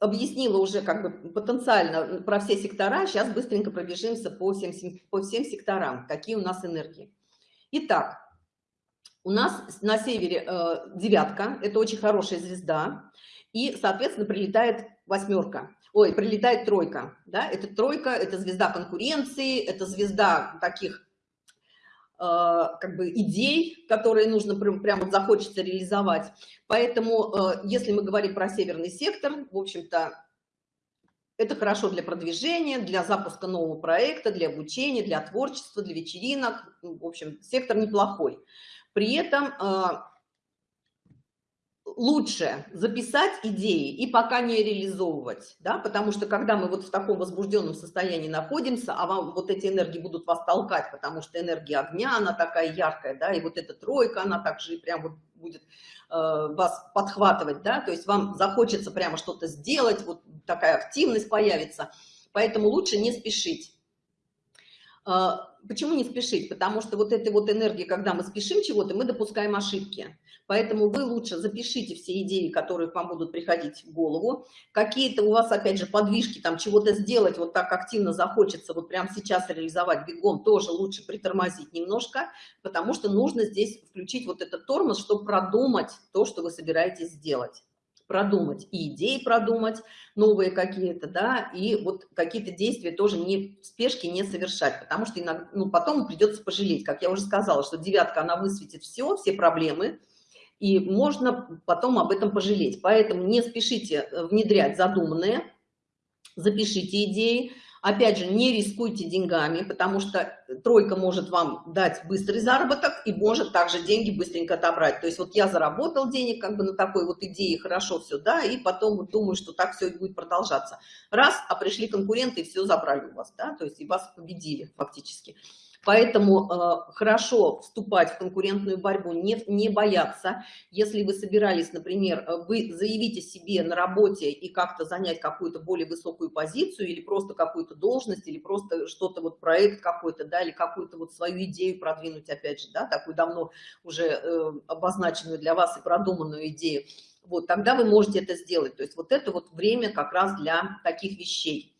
объяснила уже как бы потенциально про все сектора. Сейчас быстренько пробежимся по всем, по всем секторам, какие у нас энергии. Итак, у нас на севере э, девятка, это очень хорошая звезда, и, соответственно, прилетает восьмерка. Ой, прилетает тройка, да, это тройка, это звезда конкуренции, это звезда таких Э, как бы идей, которые нужно прям, прям захочется реализовать. Поэтому, э, если мы говорим про северный сектор, в общем-то, это хорошо для продвижения, для запуска нового проекта, для обучения, для творчества, для вечеринок. В общем, сектор неплохой. При этом э, лучше записать идеи и пока не реализовывать, да, потому что когда мы вот в таком возбужденном состоянии находимся, а вам вот эти энергии будут вас толкать, потому что энергия огня, она такая яркая, да, и вот эта тройка, она также прям вот будет э, вас подхватывать, да, то есть вам захочется прямо что-то сделать, вот такая активность появится, поэтому лучше не спешить. Почему не спешить? Потому что вот этой вот энергии, когда мы спешим чего-то, мы допускаем ошибки. Поэтому вы лучше запишите все идеи, которые к вам будут приходить в голову. Какие-то у вас, опять же, подвижки, там чего-то сделать, вот так активно захочется, вот прямо сейчас реализовать бегом, тоже лучше притормозить немножко, потому что нужно здесь включить вот этот тормоз, чтобы продумать то, что вы собираетесь сделать продумать и идеи продумать новые какие-то да и вот какие-то действия тоже не в спешке не совершать потому что иногда ну потом придется пожалеть как я уже сказала что девятка она высветит все все проблемы и можно потом об этом пожалеть. Поэтому не спешите э, внедрять задуманное, запишите идеи. Опять же, не рискуйте деньгами, потому что тройка может вам дать быстрый заработок и может также деньги быстренько отобрать. То есть вот я заработал денег как бы на такой вот идее, хорошо все, да, и потом вот думаю, что так все будет продолжаться. Раз, а пришли конкуренты и все забрали у вас, да, то есть и вас победили фактически. Поэтому э, хорошо вступать в конкурентную борьбу, не, не бояться. Если вы собирались, например, э, вы заявите себе на работе и как-то занять какую-то более высокую позицию или просто какую-то должность, или просто что-то вот проект какой-то, да, или какую-то вот свою идею продвинуть, опять же, да, такую давно уже э, обозначенную для вас и продуманную идею, вот, тогда вы можете это сделать. То есть вот это вот время как раз для таких вещей.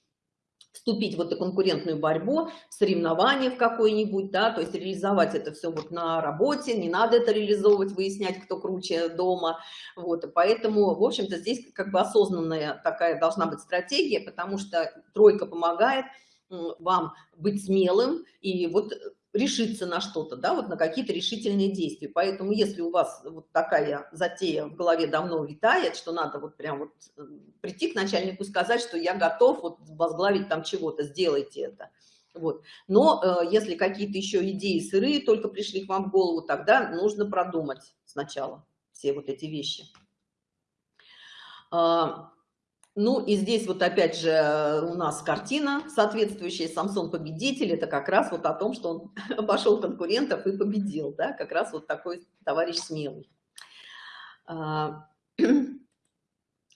Вступить в эту конкурентную борьбу, соревнование в какое-нибудь, да, то есть реализовать это все вот на работе, не надо это реализовывать, выяснять, кто круче дома, вот, и поэтому, в общем-то, здесь как бы осознанная такая должна быть стратегия, потому что тройка помогает вам быть смелым и вот решиться на что-то, да, вот на какие-то решительные действия. Поэтому если у вас вот такая затея в голове давно витает, что надо вот прям вот э, прийти к начальнику сказать, что я готов вот возглавить там чего-то, сделайте это. Вот. Но э, если какие-то еще идеи сырые только пришли к вам в голову, тогда нужно продумать сначала все вот эти вещи. А, ну и здесь вот опять же у нас картина соответствующая, Самсон победитель, это как раз вот о том, что он обошел конкурентов и победил, да, как раз вот такой товарищ смелый. А,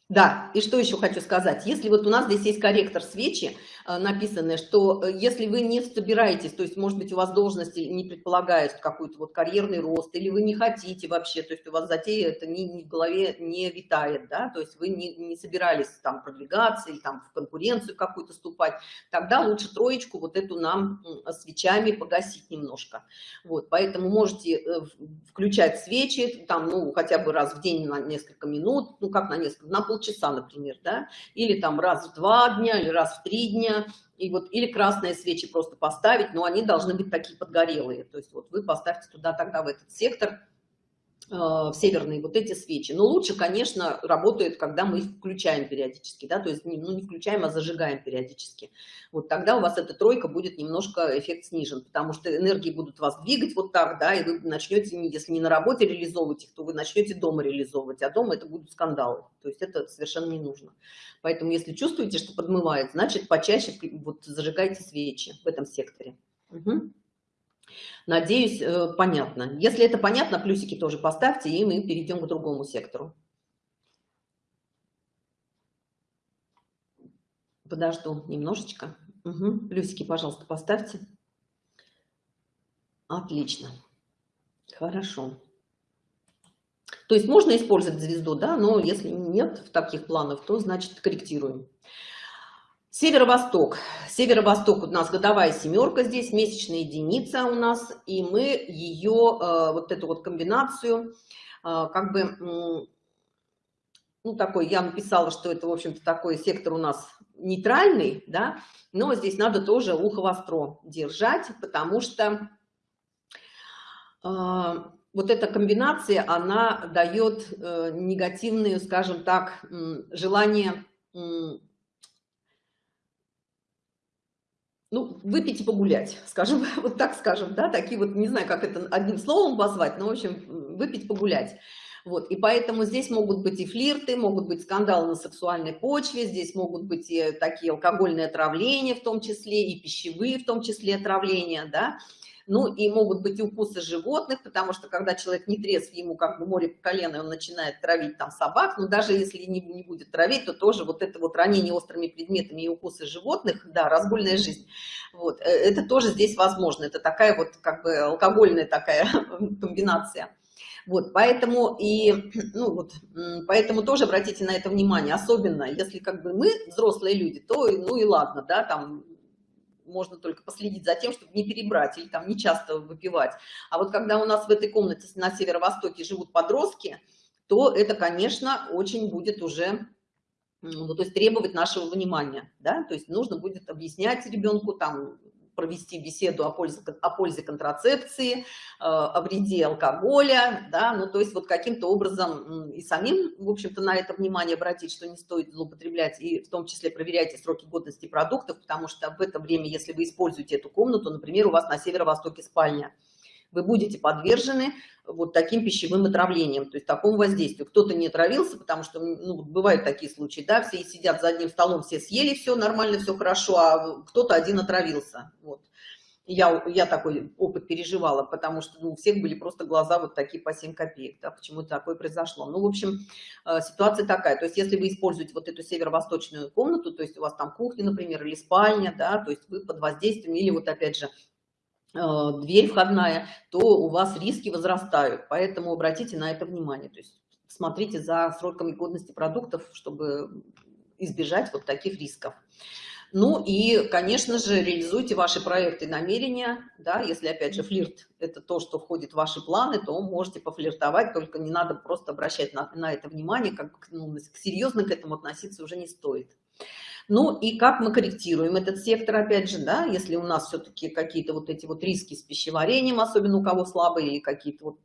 Да, и что еще хочу сказать. Если вот у нас здесь есть корректор свечи, э, написанное, что э, если вы не собираетесь, то есть, может быть, у вас должности не предполагает какой-то вот карьерный рост, или вы не хотите вообще, то есть у вас затея это не, не в голове не витает, да, то есть вы не, не собирались там продвигаться или там в конкуренцию какую-то ступать, тогда лучше троечку вот эту нам свечами погасить немножко. Вот, поэтому можете э, включать свечи, там, ну, хотя бы раз в день на несколько минут, ну, как на несколько, на пол полчаса, например, да, или там раз в два дня, или раз в три дня, и вот, или красные свечи просто поставить, но они должны быть такие подгорелые, то есть вот вы поставьте туда тогда в этот сектор, в северные вот эти свечи. Но лучше, конечно, работает, когда мы их включаем периодически, да, то есть не, ну, не включаем, а зажигаем периодически. Вот тогда у вас эта тройка будет немножко эффект снижен, потому что энергии будут вас двигать вот так, да, и вы начнете, если не на работе реализовывать их, то вы начнете дома реализовывать, а дома это будут скандалы, то есть это совершенно не нужно. Поэтому если чувствуете, что подмывает, значит почаще вот зажигайте свечи в этом секторе. Угу. Надеюсь, э, понятно. Если это понятно, плюсики тоже поставьте, и мы перейдем к другому сектору. Подожду немножечко. Угу. Плюсики, пожалуйста, поставьте. Отлично. Хорошо. То есть можно использовать звезду, да, но если нет в таких планах, то значит корректируем. Северо-восток. Северо-восток у нас годовая семерка здесь, месячная единица у нас, и мы ее, э, вот эту вот комбинацию, э, как бы, ну, такой, я написала, что это, в общем-то, такой сектор у нас нейтральный, да, но здесь надо тоже ухо востро держать, потому что э, вот эта комбинация, она дает негативные, скажем так, желание ну, выпить и погулять, скажем, вот так скажем, да, такие вот, не знаю, как это одним словом позвать, но, в общем, выпить, погулять. Вот, и поэтому здесь могут быть и флирты, могут быть скандалы на сексуальной почве, здесь могут быть и такие алкогольные отравления в том числе, и пищевые в том числе отравления, да, ну и могут быть и укусы животных, потому что когда человек не трезв, ему как бы море по колено, он начинает травить там собак, но даже если не, не будет травить, то тоже вот это вот ранение острыми предметами и укусы животных, да, разгульная жизнь, вот, э, это тоже здесь возможно, это такая вот как бы алкогольная такая комбинация. Вот, поэтому и, ну вот, поэтому тоже обратите на это внимание, особенно если как бы мы взрослые люди, то, ну и ладно, да, там можно только последить за тем, чтобы не перебрать или там не часто выпивать. А вот когда у нас в этой комнате на северо-востоке живут подростки, то это, конечно, очень будет уже ну, то есть требовать нашего внимания, да, то есть нужно будет объяснять ребенку там провести беседу о пользе, о пользе контрацепции, э, о вреде алкоголя, да, ну, то есть вот каким-то образом и самим, в общем-то, на это внимание обратить, что не стоит злоупотреблять, и в том числе проверяйте сроки годности продуктов, потому что в это время, если вы используете эту комнату, например, у вас на северо-востоке спальня, вы будете подвержены вот таким пищевым отравлением, то есть такому воздействию. Кто-то не отравился, потому что, ну, бывают такие случаи, да, все сидят за одним столом, все съели все нормально, все хорошо, а кто-то один отравился, вот. Я, я такой опыт переживала, потому что ну, у всех были просто глаза вот такие по 7 копеек, да, почему такое произошло. Ну, в общем, э, ситуация такая, то есть если вы используете вот эту северо-восточную комнату, то есть у вас там кухня, например, или спальня, да, то есть вы под воздействием, или вот опять же дверь входная, то у вас риски возрастают. Поэтому обратите на это внимание. То есть смотрите за сроками годности продуктов, чтобы избежать вот таких рисков. Ну и, конечно же, реализуйте ваши проекты намерения, да, если, опять же, флирт – это то, что входит в ваши планы, то можете пофлиртовать, только не надо просто обращать на, на это внимание, как ну, серьезно к этому относиться уже не стоит. Ну и как мы корректируем этот сектор, опять же, да, если у нас все-таки какие-то вот эти вот риски с пищеварением, особенно у кого слабые, какие-то вот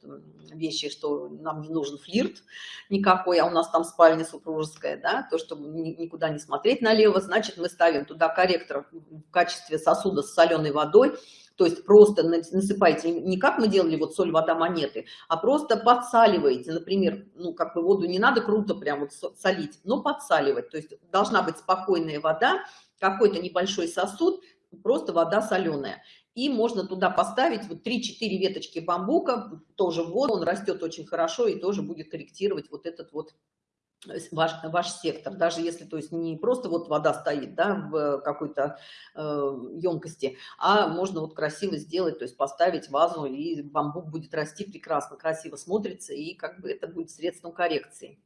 вещи, что нам не нужен флирт никакой, а у нас там спальня супружеская, да, то, чтобы никуда не смотреть налево, значит, мы ставим туда корректор в качестве сосуда с соленой водой, то есть просто насыпайте, не как мы делали вот соль, вода, монеты, а просто подсаливаете, например, ну как бы воду не надо круто прям вот солить, но подсаливать, то есть должна быть спокойная вода, какой-то небольшой сосуд, просто вода соленая. И можно туда поставить вот 3-4 веточки бамбука, тоже в воду, он растет очень хорошо и тоже будет корректировать вот этот вот ваш, ваш сектор, даже если, то есть не просто вот вода стоит, да, в какой-то э, емкости, а можно вот красиво сделать, то есть поставить вазу, и бамбук будет расти прекрасно, красиво смотрится, и как бы это будет средством коррекции.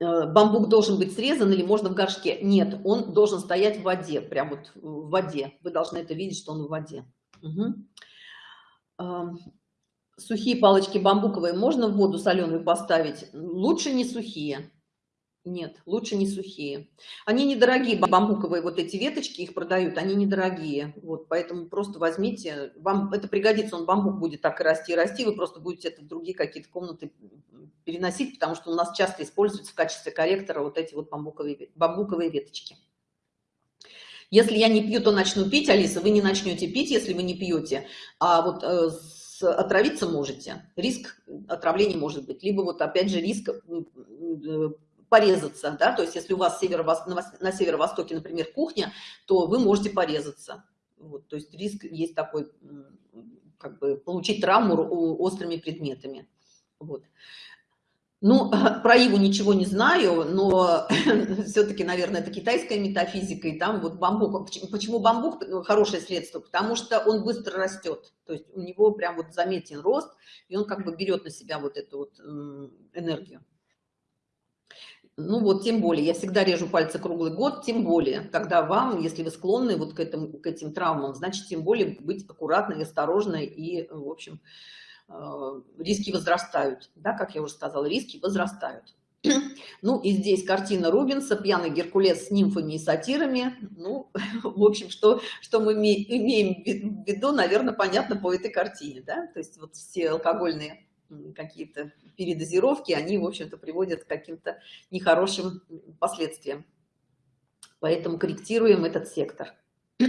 Э, бамбук должен быть срезан или можно в горшке? Нет, он должен стоять в воде, прям вот в воде. Вы должны это видеть, что он в воде. Угу сухие палочки бамбуковые можно в воду соленую поставить? Лучше не сухие. Нет, лучше не сухие. Они недорогие, бамбуковые вот эти веточки, их продают, они недорогие. Вот, поэтому просто возьмите, вам это пригодится, он бамбук будет так и расти, и расти, вы просто будете это в другие какие-то комнаты переносить, потому что у нас часто используются в качестве корректора вот эти вот бамбуковые, бамбуковые веточки. Если я не пью, то начну пить, Алиса, вы не начнете пить, если вы не пьете. А вот э, отравиться можете, риск отравления может быть, либо вот опять же риск э, порезаться, да, то есть если у вас северо на северо-востоке, например, кухня, то вы можете порезаться. Вот, то есть риск есть такой, как бы получить травму острыми предметами. Вот. Ну, про Иву ничего не знаю, но все-таки, наверное, это китайская метафизика, и там вот бамбук. Почему бамбук хорошее средство? Потому что он быстро растет, то есть у него прям вот заметен рост, и он как бы берет на себя вот эту вот энергию. Ну вот, тем более, я всегда режу пальцы круглый год, тем более, когда вам, если вы склонны вот к, этому, к этим травмам, значит, тем более быть аккуратной, осторожной и, в общем, риски возрастают, да, как я уже сказала, риски возрастают. Ну и здесь картина Рубинса, пьяный Геркулес с нимфами и сатирами. Ну, в общем, что, что мы имеем в виду, наверное, понятно по этой картине, да, то есть вот все алкогольные какие-то передозировки, они, в общем-то, приводят к каким-то нехорошим последствиям. Поэтому корректируем этот сектор.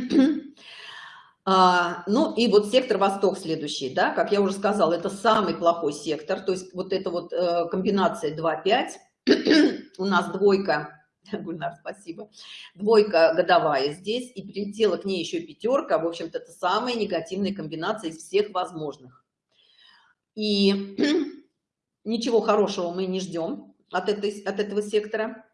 А, ну и вот сектор Восток следующий, да, как я уже сказала, это самый плохой сектор, то есть вот эта вот э, комбинация 2-5, у нас двойка, Гульнар, спасибо, двойка годовая здесь, и прилетела к ней еще пятерка, в общем-то это самая негативная комбинация из всех возможных. И ничего хорошего мы не ждем от, этой, от этого сектора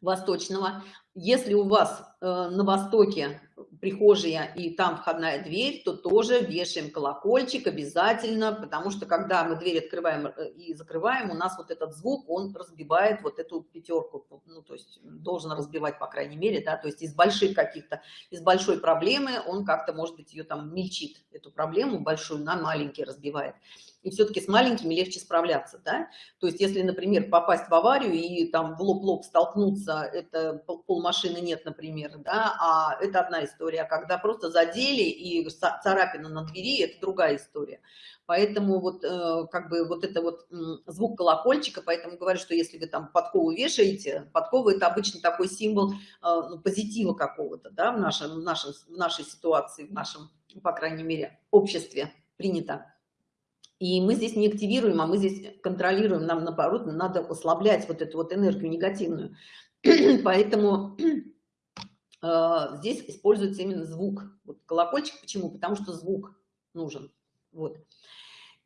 восточного. Если у вас э, на востоке прихожая и там входная дверь, то тоже вешаем колокольчик обязательно, потому что когда мы дверь открываем э, и закрываем, у нас вот этот звук, он разбивает вот эту пятерку, ну, то есть должен разбивать, по крайней мере, да, то есть из больших каких-то, из большой проблемы он как-то, может быть, ее там мельчит, эту проблему большую на маленькие разбивает и все-таки с маленькими легче справляться, да? То есть если, например, попасть в аварию и там в лоб-лоб столкнуться, это полмашины нет, например, да, а это одна история, а когда просто задели и царапина на двери, это другая история. Поэтому вот э, как бы вот это вот звук колокольчика, поэтому говорю, что если вы там подкову вешаете, подкова это обычно такой символ э, ну, позитива какого-то, да, в нашем, в нашем, в нашей ситуации, в нашем, по крайней мере, обществе принято. И мы здесь не активируем, а мы здесь контролируем. Нам, наоборот, надо ослаблять вот эту вот энергию негативную. Поэтому э, здесь используется именно звук. Вот колокольчик почему? Потому что звук нужен. Вот.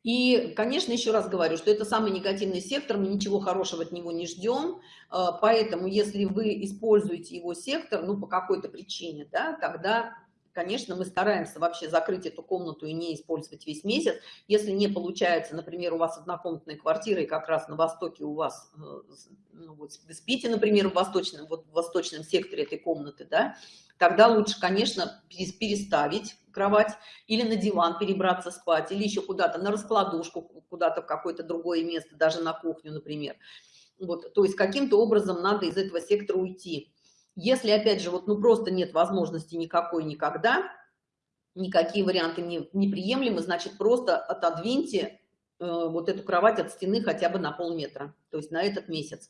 И, конечно, еще раз говорю, что это самый негативный сектор, мы ничего хорошего от него не ждем, э, поэтому если вы используете его сектор, ну, по какой-то причине, да, тогда конечно, мы стараемся вообще закрыть эту комнату и не использовать весь месяц. Если не получается, например, у вас однокомнатная квартира, и как раз на востоке у вас, э, ну, вот вы спите, например, в восточном, вот в восточном секторе этой комнаты, да, тогда лучше, конечно, переставить кровать или на диван перебраться спать, или еще куда-то на раскладушку, куда-то в какое-то другое место, даже на кухню, например. Вот, то есть каким-то образом надо из этого сектора уйти. Если, опять же, вот ну просто нет возможности никакой никогда, никакие варианты не, неприемлемы, значит, просто отодвиньте э, вот эту кровать от стены хотя бы на полметра, то есть на этот месяц.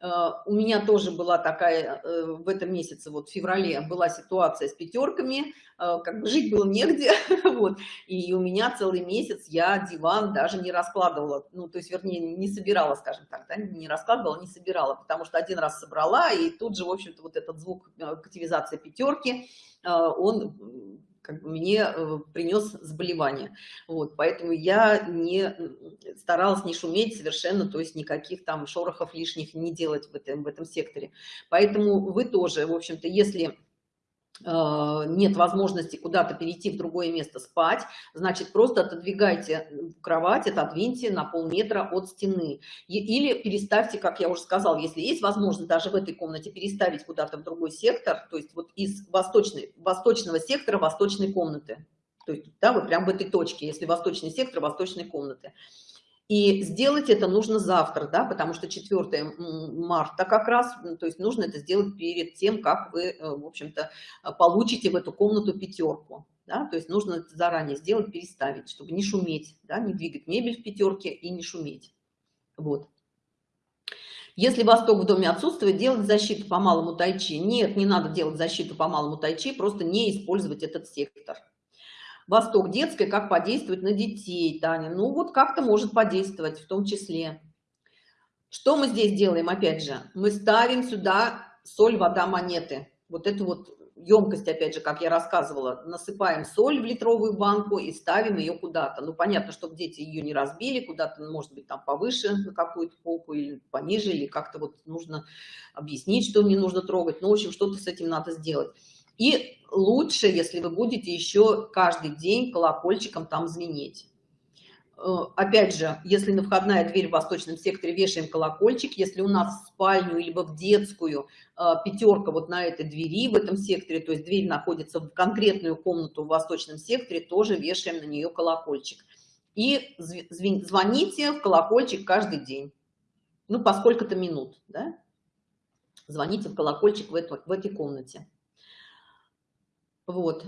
Э, у меня тоже была такая э, в этом месяце, вот в феврале, была ситуация с пятерками, э, как бы жить было негде, вот, и у меня целый месяц я диван даже не раскладывала, ну, то есть, вернее, не собирала, скажем так, да, не раскладывала, не собирала, потому что один раз собрала, и тут же, в общем-то, вот этот звук активизации пятерки, он как бы мне э, принес заболевание. Вот, поэтому я не старалась не шуметь совершенно, то есть никаких там шорохов лишних не делать в этом, в этом секторе. Поэтому вы тоже, в общем-то, если Э, нет возможности куда-то перейти в другое место спать, значит, просто отодвигайте кровать, отодвиньте на полметра от стены. Или переставьте, как я уже сказал, если есть возможность даже в этой комнате переставить куда-то в другой сектор, то есть вот из восточной, восточного сектора восточной комнаты. То есть, да, вот прям в этой точке, если восточный сектор восточной комнаты. И сделать это нужно завтра, да, потому что 4 марта как раз, то есть нужно это сделать перед тем, как вы, э, в общем-то, э, получите в эту комнату пятерку. Да, то есть нужно это заранее сделать, переставить, чтобы не шуметь, да, не двигать мебель в пятерке и не шуметь. Вот. Если восток в доме отсутствует, делать защиту по малому тайчи. Нет, не надо делать защиту по малому тайчи, просто не использовать этот сектор. Восток детской, как подействовать на детей, Таня? Ну вот как-то может подействовать в том числе. Что мы здесь делаем, опять же? Мы ставим сюда соль, вода, монеты. Вот эту вот емкость, опять же, как я рассказывала, насыпаем соль в литровую банку и ставим ее куда-то. Ну, понятно, чтобы дети ее не разбили, куда-то, может быть, там повыше на какую-то полку или пониже, или как-то вот нужно объяснить, что не нужно трогать. Ну, в общем, что-то с этим надо сделать. И лучше, если вы будете еще каждый день колокольчиком там звенеть. Э, опять же, если на входная дверь в восточном секторе вешаем колокольчик, если у нас в спальню либо в детскую э, пятерка вот на этой двери в этом секторе, то есть дверь находится в конкретную комнату в восточном секторе, тоже вешаем на нее колокольчик. И звоните в колокольчик каждый день, ну, по сколько-то минут, да? Звоните в колокольчик в, эту, в этой комнате. Вот.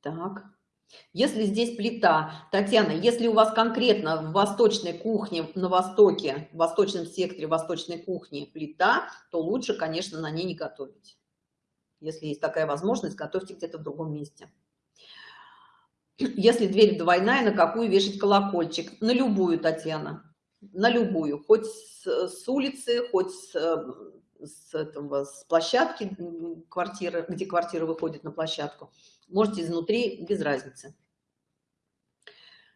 Так. Если здесь плита, Татьяна, если у вас конкретно в восточной кухне, на востоке, в восточном секторе восточной кухни плита, то лучше, конечно, на ней не готовить. Если есть такая возможность, готовьте где-то в другом месте. Если дверь двойная, на какую вешать колокольчик? На любую, Татьяна, на любую. Хоть с, улицы, хоть с, с, этого, с площадки квартиры, где квартира выходит на площадку. Можете изнутри, без разницы.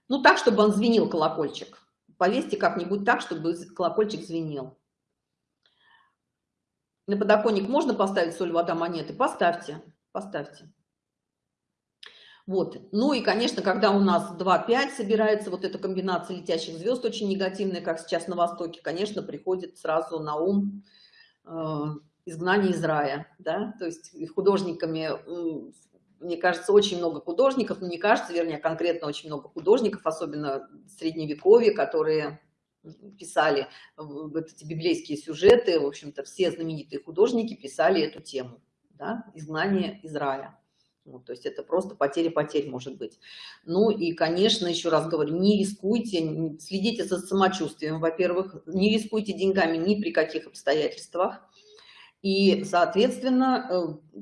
Ну, так, чтобы он звенел, колокольчик. Повесьте как-нибудь так, чтобы колокольчик звенел. На подоконник можно поставить соль, вода, монеты? Поставьте, поставьте. Вот. Ну и, конечно, когда у нас 2-5 собирается вот эта комбинация летящих звезд очень негативная, как сейчас на Востоке, конечно, приходит сразу на ум изгнание из рая, да, то есть художниками, мне кажется, очень много художников, но не кажется, вернее, конкретно очень много художников, особенно в средневековье, которые писали эти библейские сюжеты, в общем-то, все знаменитые художники писали эту тему, да, изгнание из рая. Вот, то есть это просто потеря потерь может быть. Ну и, конечно, еще раз говорю, не рискуйте, следите за самочувствием, во-первых, не рискуйте деньгами ни при каких обстоятельствах. И, соответственно, э,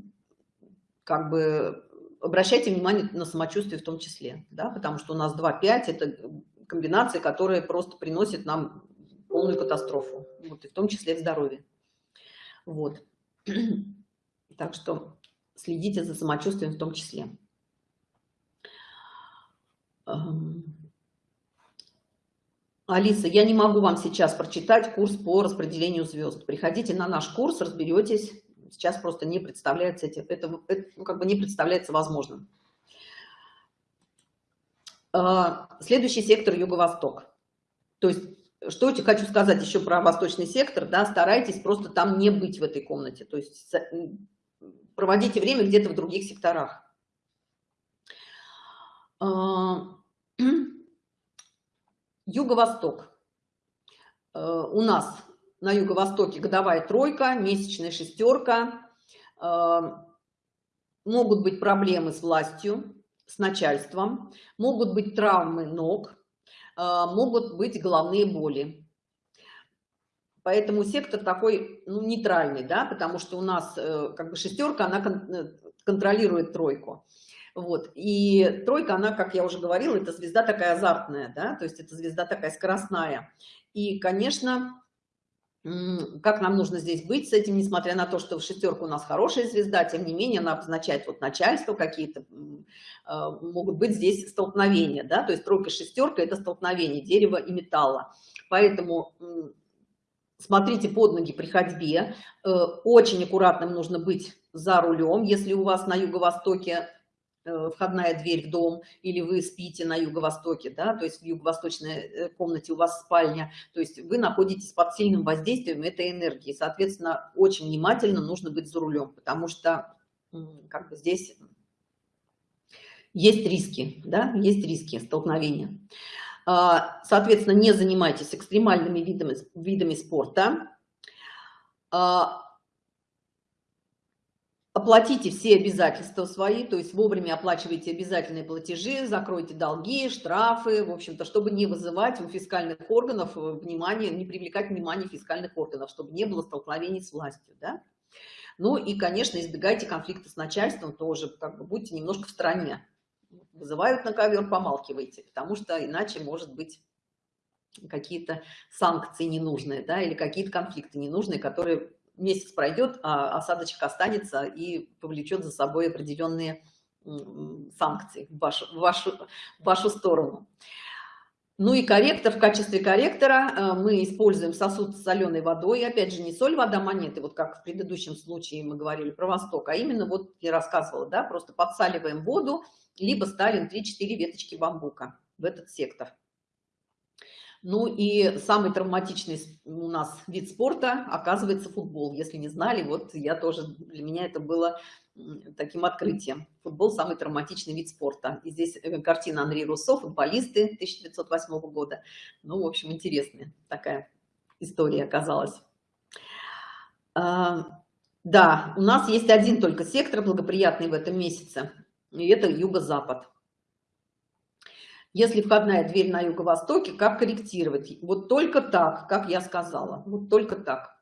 как бы обращайте внимание на самочувствие в том числе, да, потому что у нас 2-5 это комбинации, которые просто приносят нам полную катастрофу, вот, и в том числе в здоровье. Вот. Так что следите за самочувствием в том числе. Алиса, я не могу вам сейчас прочитать курс по распределению звезд. Приходите на наш курс, разберетесь, сейчас просто не представляется этим, это, это ну, как бы не представляется возможным. А, следующий сектор юго-восток. То есть, что хочу сказать еще про восточный сектор, да, старайтесь просто там не быть в этой комнате, то есть проводите время где-то в других секторах. А, юго-восток. А, у нас на юго-востоке годовая тройка, месячная шестерка. Могут быть проблемы с властью, с начальством, могут быть травмы ног, а, могут быть головные боли. Поэтому сектор такой ну, нейтральный, да, потому что у нас э, как бы шестерка, она э, контролирует тройку. Вот. И тройка, она, как я уже говорила, это звезда такая азартная, да, то есть это звезда такая скоростная. И, конечно, как нам нужно здесь быть с этим, несмотря на то, что в шестерку у нас хорошая звезда, тем не менее она обозначает вот начальство какие-то, а, могут быть здесь столкновения, да, то есть тройка, шестерка – это столкновение дерева и металла. Поэтому смотрите под ноги при ходьбе, э, очень аккуратным нужно быть за рулем, если у вас на юго-востоке Э, входная дверь в дом, или вы спите на юго-востоке, да, то есть в юго-восточной э, комнате у вас спальня, то есть вы находитесь под сильным воздействием этой энергии. Соответственно, очень внимательно нужно быть за рулем, потому что как бы здесь есть риски, да, есть риски столкновения. А, соответственно, не занимайтесь экстремальными видами, видами спорта. А, оплатите все обязательства свои, то есть вовремя оплачивайте обязательные платежи, закройте долги, штрафы, в общем-то, чтобы не вызывать у фискальных органов э, внимание, не привлекать внимание фискальных органов, чтобы не было столкновений с властью, да. Ну и, конечно, избегайте конфликта с начальством тоже, как бы будьте немножко в стороне. Вызывают на ковер, помалкивайте, потому что иначе может быть какие-то санкции ненужные, да, или какие-то конфликты ненужные, которые месяц пройдет, а осадочек останется и повлечет за собой определенные санкции в вашу, в вашу, в вашу сторону. Ну и корректор, в качестве корректора э, мы используем сосуд с соленой водой. Опять же, не соль, вода, монеты, вот как в предыдущем случае мы говорили про Восток, а именно вот я рассказывала, да, просто подсаливаем воду, либо ставим 3-4 веточки бамбука в этот сектор. Ну и самый травматичный у нас вид спорта оказывается футбол. Если не знали, вот я тоже, для меня это было таким открытием. Футбол – самый травматичный вид спорта. И здесь э, картина Анри Руссо, футболисты 1908 года. Ну, в общем, интересная такая история оказалась. А, да, у нас есть один только сектор благоприятный в этом месяце, и это юго-запад. Если входная дверь на юго-востоке, как корректировать? Вот только так, как я сказала. Вот только так.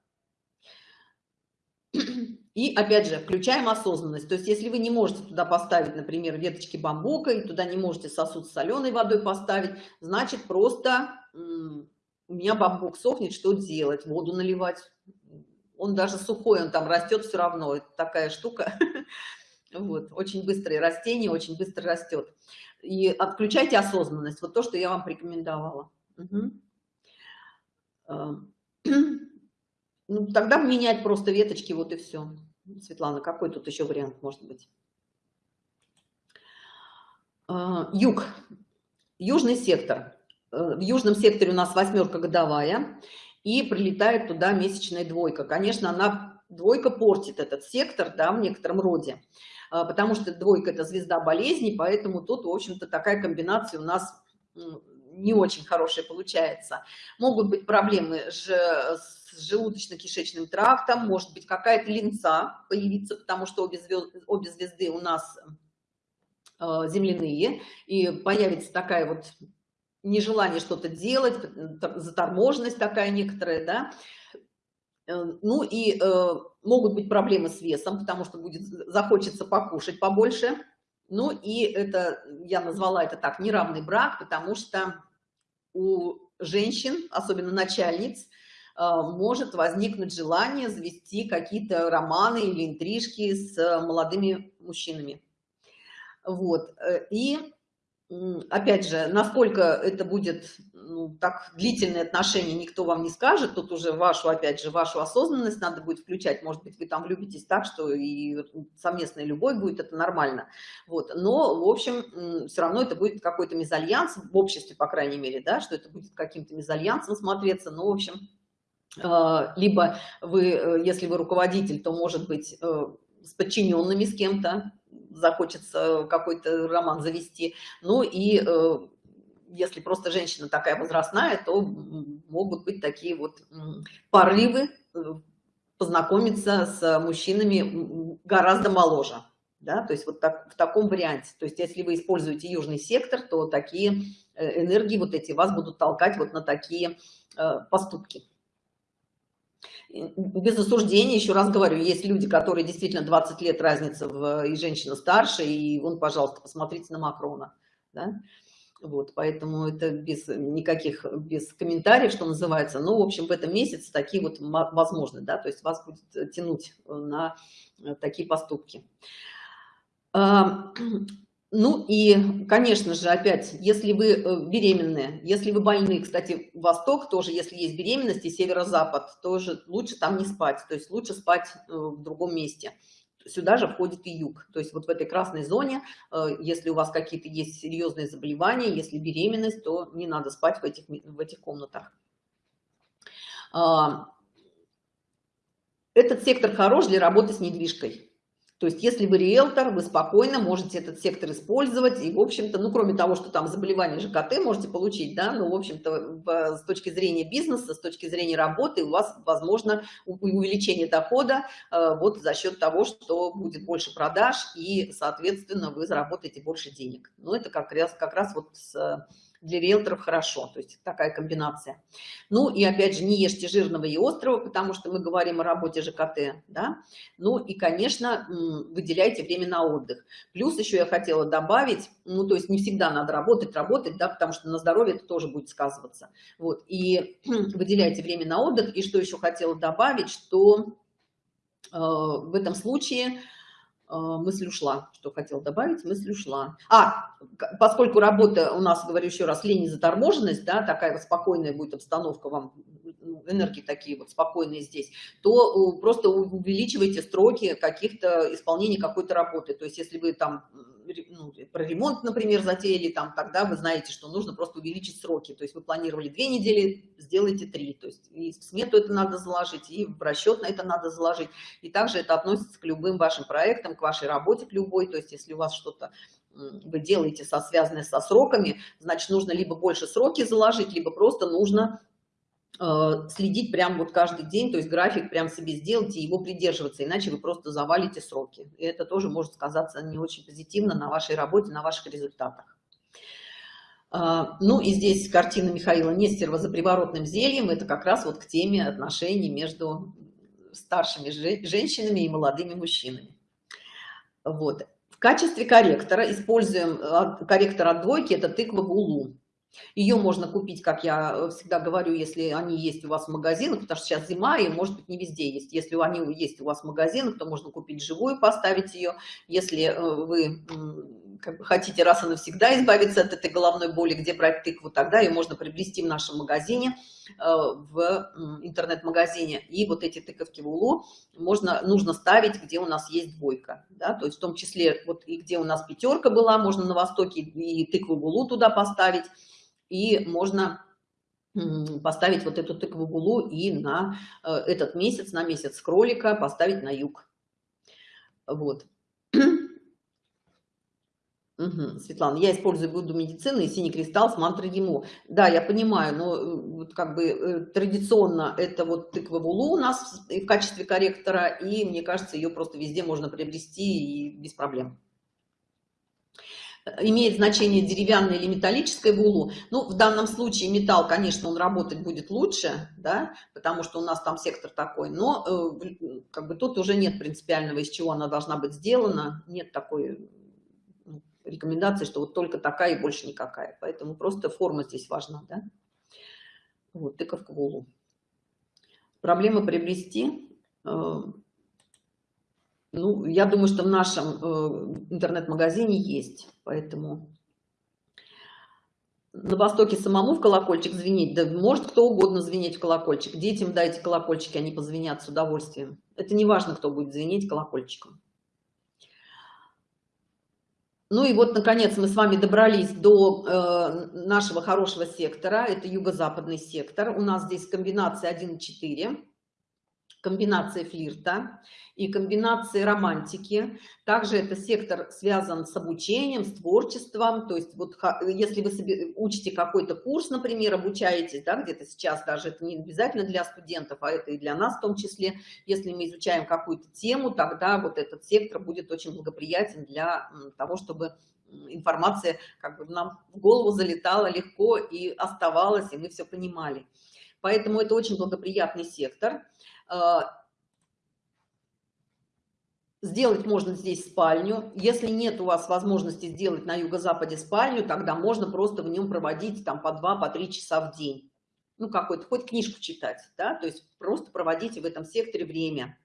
И опять же, включаем осознанность. То есть, если вы не можете туда поставить, например, веточки бамбука, и туда не можете сосуд с соленой водой поставить, значит, просто у меня бамбук сохнет, что делать? Воду наливать. Он даже сухой, он там растет все равно. Это такая штука. Вот, очень быстрое растение, очень быстро растет и отключайте осознанность. Вот то, что я вам порекомендовала. Угу. Ну, тогда менять просто веточки, вот и все. Светлана, какой тут еще вариант может быть? А, юг. Южный сектор. Э, в южном секторе у нас восьмерка годовая, и прилетает туда месячная двойка. Конечно, она двойка портит этот сектор, да, в некотором роде. А, потому что двойка – это звезда болезни, поэтому тут, в общем-то, такая комбинация у нас не очень хорошая получается. Могут быть проблемы с желудочно-кишечным трактом, может быть какая-то линца появиться, потому что обе звезды, обе звезды у нас а, земляные, и появится такая вот нежелание что-то делать, заторможенность такая некоторая, да, ну и э, могут быть проблемы с весом, потому что будет захочется покушать побольше. Ну и это, я назвала это так, неравный брак, потому что у женщин, особенно начальниц, э, может возникнуть желание завести какие-то романы или интрижки с молодыми мужчинами. Вот. И опять же, насколько это будет ну, так длительные отношения, никто вам не скажет. Тут уже вашу, опять же, вашу осознанность надо будет включать. Может быть, вы там влюбитесь так, что и совместная любовь будет, это нормально. Вот. Но, в общем, все равно это будет какой-то мезальянс, в обществе, по крайней мере, да, что это будет каким-то мезальянсом смотреться. Ну, в общем, э, либо вы, э, если вы руководитель, то, может быть, э, с подчиненными с кем-то, захочется какой-то роман завести. Ну и э, если просто женщина такая возрастная, то могут быть такие вот порывы э, познакомиться с мужчинами гораздо моложе. Да, то есть вот так, в таком варианте. То есть если вы используете южный сектор, то такие э, энергии вот эти вас будут толкать вот на такие поступки без осуждения, еще раз говорю, есть люди, которые действительно 20 лет разница в, и женщина старше, и вон, пожалуйста, посмотрите на Макрона. Да? Вот, поэтому это без никаких, без комментариев, что называется. Но, в общем, в этом месяце такие вот возможны, да, то есть вас будет тянуть на такие поступки. Ну и, конечно же, опять, если вы э, беременны, если вы больны, кстати, Восток тоже, если есть беременность, и Северо-Запад, тоже лучше там не спать, то есть лучше спать э, в другом месте. Сюда же входит и юг, то есть вот в этой красной зоне, э, если у вас какие-то есть серьезные заболевания, если беременность, то не надо спать в этих, в этих комнатах. А, этот сектор хорош для работы с недвижкой. То есть, если вы риэлтор, вы спокойно можете этот сектор использовать, и, в общем-то, ну, кроме того, что там заболевание ЖКТ можете получить, да, ну, в общем-то, с точки зрения бизнеса, с точки зрения работы, у вас, возможно, увеличение дохода э, вот за счет того, что будет больше продаж, и, соответственно, вы заработаете больше денег. Ну, это как раз, как раз вот с для риэлторов хорошо, то есть такая комбинация. Ну и опять же, не ешьте жирного и острого, потому что мы говорим о работе ЖКТ, да. Ну и, конечно, выделяйте время на отдых. Плюс еще я хотела добавить, ну то есть не всегда надо работать, работать, да, потому что на здоровье это тоже будет сказываться. Вот, и выделяйте время на отдых. И что еще хотела добавить, что э, в этом случае мысль ушла. Что хотел добавить? Мысль ушла. А, поскольку работа у нас, говорю еще раз, лень и заторможенность, да, такая вот спокойная будет обстановка вам, энергии такие вот спокойные здесь, то э, просто увеличивайте строки каких-то исполнения какой-то работы. То есть если вы там ну, про ремонт, например, затеяли, там, тогда вы знаете, что нужно просто увеличить сроки. То есть вы планировали две недели, сделайте три. То есть и в смету это надо заложить, и в расчет на это надо заложить. И также это относится к любым вашим проектам, к вашей работе, к любой. То есть если у вас что-то вы делаете со, связанное со сроками, значит, нужно либо больше сроки заложить, либо просто нужно следить прям вот каждый день, то есть график прям себе сделать и его придерживаться, иначе вы просто завалите сроки. И это тоже может сказаться не очень позитивно на вашей работе, на ваших результатах. А, ну и здесь картина Михаила Нестерова за приворотным зельем. Это как раз вот к теме отношений между старшими женщинами и молодыми мужчинами. Вот. В качестве корректора используем а, корректор от двойки, это тыква Гулу. Ее можно купить, как я всегда говорю, если они есть у вас в магазинах, потому что сейчас зима, и может быть не везде есть. Если они есть у вас в магазинах, то можно купить живую, поставить ее. Если э, вы как бы, хотите раз и навсегда избавиться от этой головной боли, где брать тыкву, тогда ее можно приобрести в нашем магазине, э, в интернет-магазине. И вот эти тыковки в улу можно, нужно ставить, где у нас есть двойка. Да? То есть в том числе, вот и где у нас пятерка была, можно на востоке и тыкву в улу туда поставить и можно поставить вот эту тыкву гулу и на э, этот месяц, на месяц кролика поставить на юг. Вот. Угу, Светлана, я использую Будду медицины и синий кристалл с мантрой ему. Да, я понимаю, но э, вот как бы э, традиционно это вот тыква вулу у нас в качестве корректора, и мне кажется, ее просто везде можно приобрести и без проблем имеет значение деревянное или металлическое в. Ну, в данном случае металл, конечно, он работать будет лучше, да, потому что у нас там сектор такой, но э, как бы тут уже нет принципиального, из чего она должна быть сделана, нет такой ну, рекомендации, что вот только такая и больше никакая. Поэтому просто форма здесь важна, да. Вот, тыковка в улу. Проблема приобрести э, ну, я думаю, что в нашем э, интернет-магазине есть, поэтому. На востоке самому в колокольчик звенеть да может кто угодно звенеть в колокольчик. Детям дайте колокольчики они позвенят с удовольствием. Это не важно кто будет звенеть колокольчиком. Ну и вот наконец мы с вами добрались до э, нашего хорошего сектора. Это юго-западный сектор. У нас здесь комбинация 1 4 комбинация флирта и комбинации романтики. Также это сектор связан с обучением, с творчеством. То есть вот если вы себе учите какой-то курс, например, обучаетесь, да, где-то сейчас даже это не обязательно для студентов, а это и для нас в том числе. Если мы изучаем какую-то тему, тогда вот этот сектор будет очень благоприятен для того, чтобы информация как бы нам в голову залетала легко и оставалась, и мы все понимали. Поэтому это очень благоприятный сектор. А, сделать можно здесь спальню. Если нет у вас возможности сделать на юго-западе спальню тогда можно просто в нем проводить там по два по три часа в день. Ну какой-то хоть книжку читать да то есть просто проводите в этом секторе время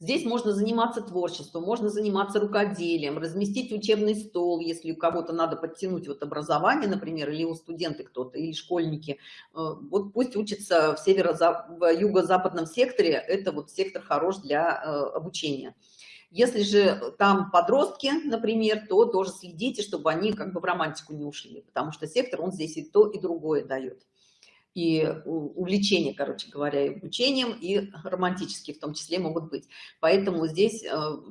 Здесь можно заниматься творчеством, можно заниматься рукоделием, разместить учебный стол, если у кого-то надо подтянуть вот образование, например, или у студенты кто-то, или школьники. Э, вот пусть учатся в северо в юго-западном секторе, это вот сектор хорош для э, обучения. Если же там подростки, например, то тоже следите, чтобы они как бы в романтику не ушли, потому что сектор, он здесь и то, и другое дает и увлечения, короче говоря, и обучением, и романтические в том числе могут быть. Поэтому здесь э,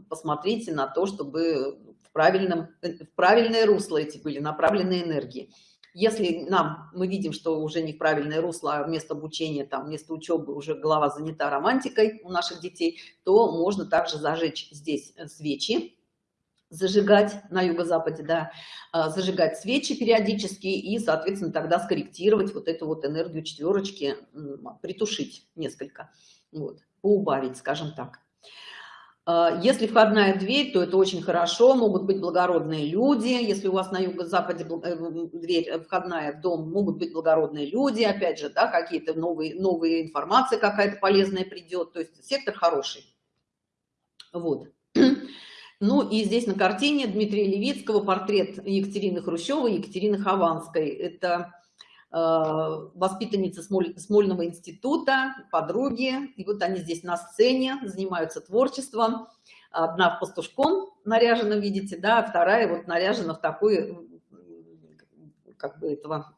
посмотрите на то, чтобы в, правильном, э, в правильное русло эти были направлены энергии. Если нам, мы видим, что уже не в правильное русло, а вместо обучения, там, вместо учебы уже голова занята романтикой у наших детей, то можно также зажечь здесь э, свечи, зажигать на юго-западе, да, а, зажигать свечи периодически и, соответственно, тогда скорректировать вот эту вот энергию четверочки, притушить несколько, вот, поубавить, скажем так. А, если входная дверь, то это очень хорошо, могут быть благородные люди. Если у вас на юго-западе э, дверь э, входная в дом, могут быть благородные люди, опять же, да, какие-то новые, новые информации какая-то полезная придет, то есть сектор хороший. Вот. Ну и здесь на картине Дмитрия Левицкого портрет Екатерины Хрущевой, Екатерины Хованской. Это э, воспитанница Смоль, Смольного института, подруги. И вот они здесь на сцене занимаются творчеством. Одна в пастушком наряжена, видите, да, а вторая вот наряжена в такой, как бы этого,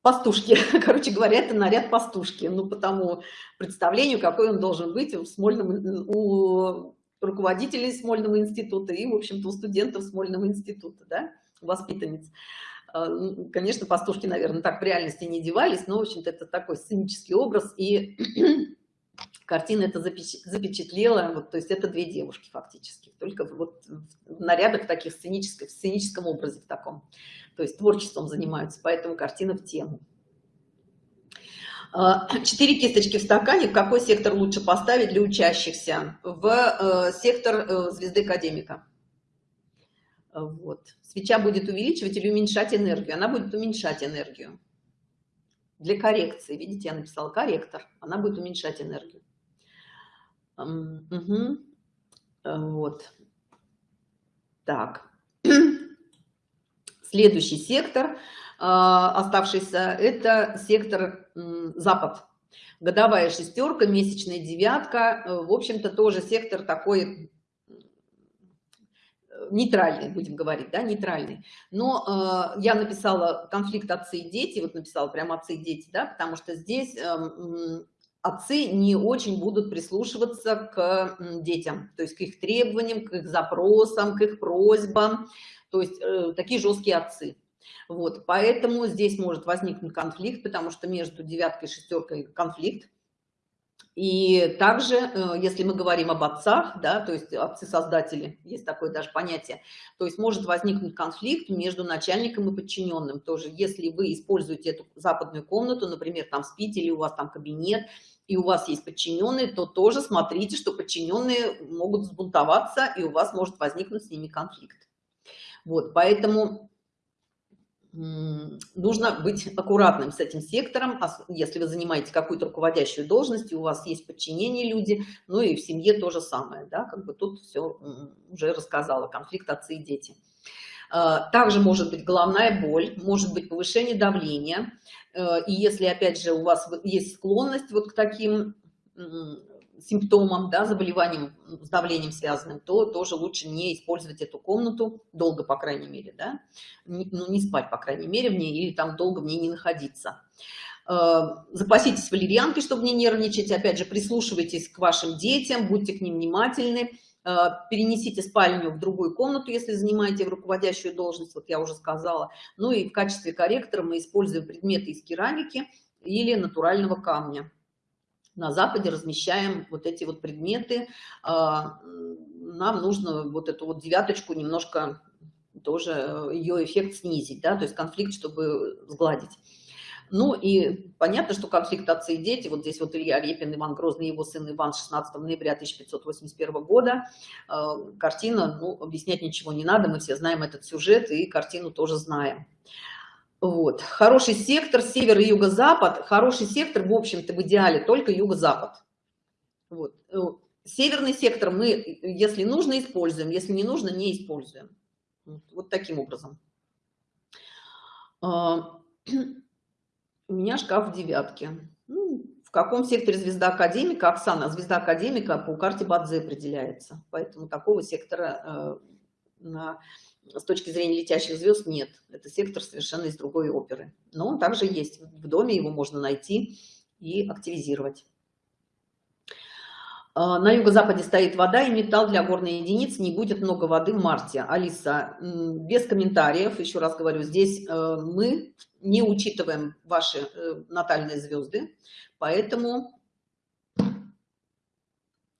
пастушки. Короче говоря, это наряд пастушки. Ну, по тому представлению, какой он должен быть в Смольном, у руководителей Смольного института и, в общем-то, у студентов Смольного института, да, воспитанниц. А, ну, конечно, пастушки, наверное, так в реальности не девались, но, в общем-то, это такой сценический образ, и картина это запечатлела, вот, то есть это две девушки фактически, только вот в нарядах таких сценических, в сценическом образе в таком, то есть творчеством занимаются, поэтому картина в тему. А, четыре кисточки в стакане. В какой сектор лучше поставить для учащихся? В э, сектор э, звезды академика. Вот. Свеча будет увеличивать или уменьшать энергию? Она будет уменьшать энергию. Для коррекции. Видите, я написала корректор. Она будет уменьшать энергию. Угу. Вот. Так. Следующий сектор – оставшийся, это сектор Запад. Годовая шестерка, месячная девятка, э, в общем-то, тоже сектор такой нейтральный, будем говорить, да, нейтральный. Но э, я написала конфликт отцы и дети, вот написала прям отцы и дети, да, потому что здесь э, отцы не очень будут прислушиваться к детям, то есть к их требованиям, к их запросам, к их просьбам, то есть э, такие жесткие отцы. Вот, поэтому здесь может возникнуть конфликт, потому что между девяткой и шестеркой конфликт. И также, э, если мы говорим об отцах, да, то есть отцы-создатели, есть такое даже понятие, то есть может возникнуть конфликт между начальником и подчиненным тоже. Если вы используете эту западную комнату, например, там спите или у вас там кабинет, и у вас есть подчиненные, то тоже смотрите, что подчиненные могут взбунтоваться, и у вас может возникнуть с ними конфликт. Вот, поэтому нужно быть аккуратным с этим сектором, если вы занимаете какую-то руководящую должность, у вас есть подчинение люди, ну и в семье то же самое, да, как бы тут все уже рассказала, конфликт отцы и дети. А, также может быть головная боль, может быть повышение давления, э, и если, опять же, у вас есть склонность вот к таким симптомам, да, заболеванием с давлением связанным, то тоже лучше не использовать эту комнату долго, по крайней мере, да, ну, не спать, по крайней мере, в ней, или там долго в ней не находиться. Э, запаситесь валерьянкой, чтобы не нервничать, опять же, прислушивайтесь к вашим детям, будьте к ним внимательны, э, перенесите спальню в другую комнату, если занимаете руководящую должность, вот я уже сказала. Ну и в качестве корректора мы используем предметы из керамики или натурального камня на Западе размещаем вот эти вот предметы. А, нам нужно вот эту вот девяточку немножко тоже э, ее эффект снизить, да, то есть конфликт, чтобы сгладить. Ну и понятно, что конфликт отцы и дети, вот здесь вот Илья Репин, Иван Грозный, его сын Иван 16 ноября 1581 года. Э, картина, ну, объяснять ничего не надо, мы все знаем этот сюжет и картину тоже знаем. Вот. Хороший сектор, север и юго-запад. Хороший сектор, в общем-то, в идеале только юго-запад. Вот. Э, северный сектор мы, если нужно, используем, если не нужно, не используем. Вот таким образом. А, у меня шкаф в девятке. Ну, в каком секторе звезда академика? Оксана, звезда академика по карте Бадзе определяется. Поэтому такого сектора э, на с точки зрения летящих звезд нет. Это сектор совершенно из другой оперы. Но он также есть. В доме его можно найти и активизировать. А, на юго-западе стоит вода и металл для горной единицы. Не будет много воды в марте. Алиса, без комментариев, еще раз говорю, здесь э, мы не учитываем ваши э, натальные звезды, поэтому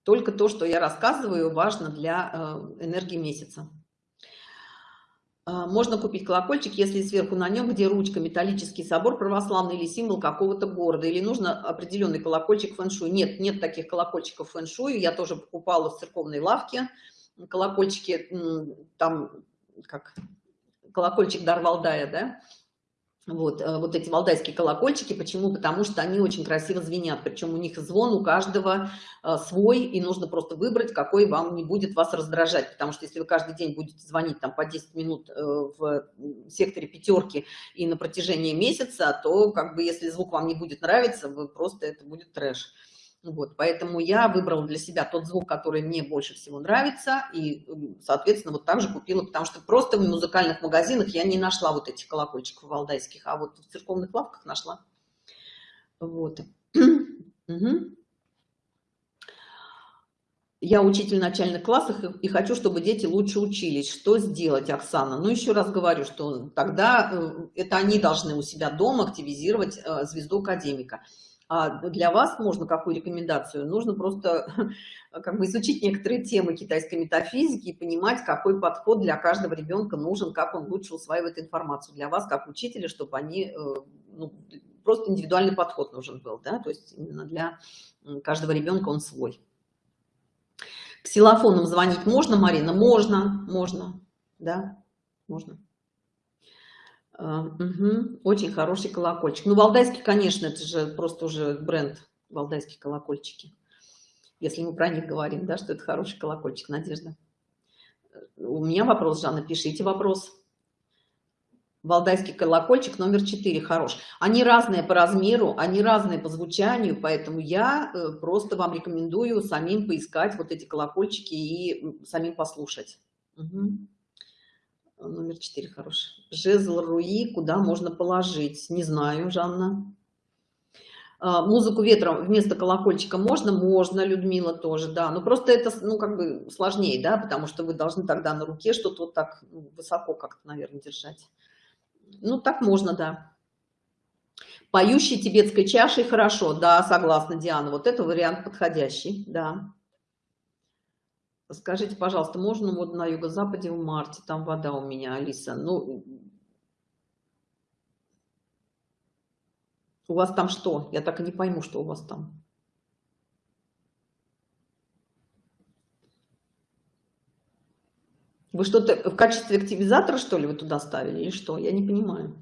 только то, что я рассказываю, важно для э, энергии месяца. А, можно купить колокольчик, если сверху на нем, где ручка, металлический собор православный или символ какого-то города, или нужно определенный колокольчик фэншуй. Нет, нет таких колокольчиков фэншуй. Я тоже покупала в церковной лавке колокольчики, там, как колокольчик Дарвалдая, да, вот, э, вот эти валдайские колокольчики. Почему? Потому что они очень красиво звенят. Причем у них звон у каждого э, свой, и нужно просто выбрать, какой вам не будет вас раздражать. Потому что если вы каждый день будете звонить там по 10 минут э, в секторе пятерки и на протяжении месяца, то как бы если звук вам не будет нравиться, вы просто это будет трэш. Вот, поэтому я выбрала для себя тот звук, который мне больше всего нравится, и, соответственно, вот так же купила, потому что просто в музыкальных магазинах я не нашла вот этих колокольчиков валдайских, а вот в церковных лавках нашла. Вот. Я учитель начальных классов и хочу, чтобы дети лучше учились. Что сделать, Оксана? Ну, еще раз говорю, что тогда э, это они должны у себя дома активизировать э, звезду академика. А для вас можно какую рекомендацию? Нужно просто как бы изучить некоторые темы китайской метафизики и понимать, какой подход для каждого ребенка нужен, как он лучше усваивает информацию для вас, как учителя, чтобы они, э, ну, просто индивидуальный подход нужен был, да, то есть именно для каждого ребенка он свой. Ксилофоном звонить можно, Марина? Можно, можно, да, можно. Угу. Очень хороший колокольчик. Ну, валдайский, конечно, это же просто уже бренд валдайские колокольчики. Если мы про них говорим, да, что это хороший колокольчик, Надежда. У меня вопрос, Жанна, пишите вопрос. Валдайский колокольчик номер 4 хорош. Они разные по размеру, они разные по звучанию, поэтому я э, просто вам рекомендую самим поискать вот эти колокольчики и самим послушать. Угу номер 4 хороший. Жезл Руи, куда можно положить? Не знаю, Жанна. А, музыку ветром вместо колокольчика можно? Можно, Людмила тоже, да. Но просто это, ну, как бы сложнее, да, потому что вы должны тогда на руке что-то вот так ну, высоко как-то, наверное, держать. Ну, так можно, да. Поющий тибетской чашей хорошо, да, согласна, Диана. Вот это вариант подходящий, да. Скажите, пожалуйста, можно вот на юго-западе в марте, там вода у меня, Алиса, ну, у вас там что? Я так и не пойму, что у вас там. Вы что-то в качестве активизатора, что ли, вы туда ставили или что? Я не понимаю.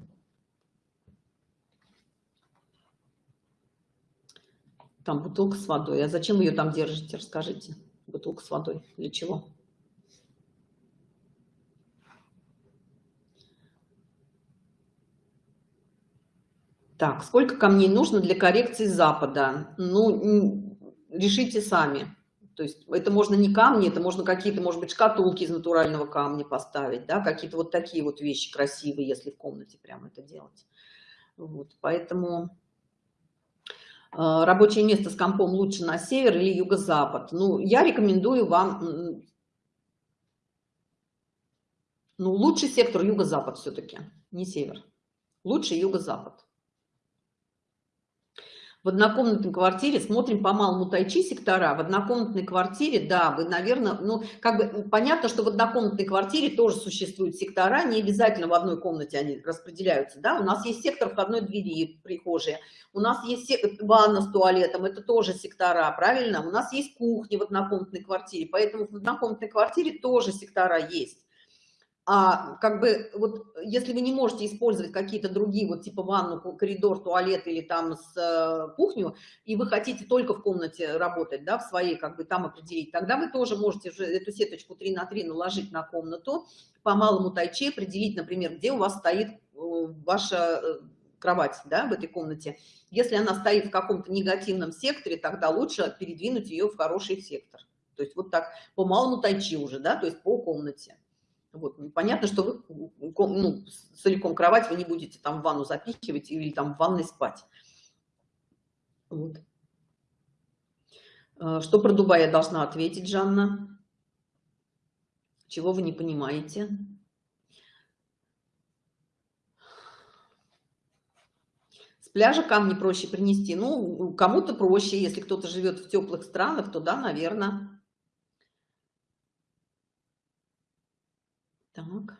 Там бутылка с водой. А зачем ее там держите? Расскажите. Бутылка с водой. Для чего? Так, сколько камней нужно для коррекции Запада? Ну, решите сами. То есть это можно не камни, это можно какие-то, может быть, шкатулки из натурального камня поставить, да, какие-то вот такие вот вещи красивые, если в комнате прямо это делать. Вот, поэтому рабочее место с компом лучше на север или юго-запад. Ну, я рекомендую вам, ну, лучший сектор юго-запад все-таки, не север. Лучше юго-запад в однокомнатной квартире смотрим по малому тайчи сектора в однокомнатной квартире да вы наверное ну как бы понятно что в однокомнатной квартире тоже существуют сектора не обязательно в одной комнате они распределяются да. У нас есть сектор входной двери прихожей у нас есть ванна с туалетом это тоже сектора правильно? У нас есть кухня в однокомнатной квартире поэтому в однокомнатной квартире тоже сектора есть а как бы вот если вы не можете использовать какие-то другие вот типа ванну коридор туалет или там с э, кухню и вы хотите только в комнате работать да в своей как бы там определить тогда вы тоже можете же эту сеточку 3 на 3 наложить на комнату по малому тайчи определить например где у вас стоит э, ваша э, кровать да, в этой комнате. Если она стоит в каком-то негативном секторе тогда лучше передвинуть ее в хороший сектор. То есть вот так по малому тайчи уже да то есть по комнате вот. Ну, понятно, что вы ну, целиком кровать вы не будете там в ванну запихивать или там в ванной спать. Вот. А, что про Дубай я должна ответить, Жанна? Чего вы не понимаете? С пляжа камни проще принести. Ну, кому-то проще, если кто-то живет в теплых странах, то да, наверное. Так.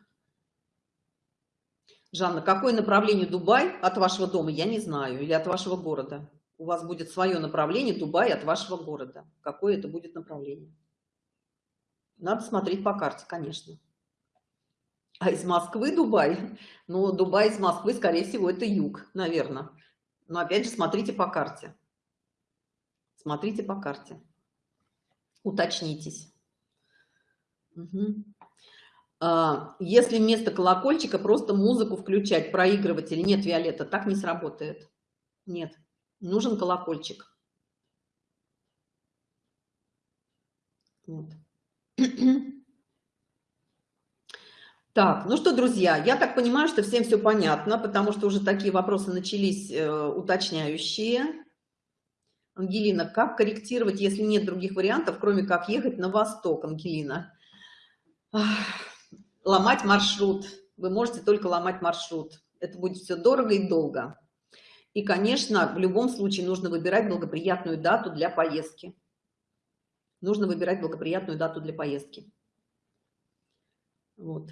Жанна, какое направление Дубай от вашего дома, я не знаю, или от вашего города? У вас будет свое направление Дубай от вашего города. Какое это будет направление? Надо смотреть по карте, конечно. А из Москвы Дубай? Ну, Дубай из Москвы, скорее всего, это юг, наверное. Но опять же, смотрите по карте. Смотрите по карте. Уточнитесь. Угу. А, если вместо колокольчика просто музыку включать, проигрыватель, нет, Виолетта, так не сработает. Нет, нужен колокольчик. Вот. Так, ну что, друзья, я так понимаю, что всем все понятно, потому что уже такие вопросы начались э, уточняющие. Ангелина, как корректировать, если нет других вариантов, кроме как ехать на восток, Ангелина? Ах ломать маршрут. Вы можете только ломать маршрут. Это будет все дорого и долго. И, конечно, в любом случае нужно выбирать благоприятную дату для поездки. Нужно выбирать благоприятную дату для поездки. Вот.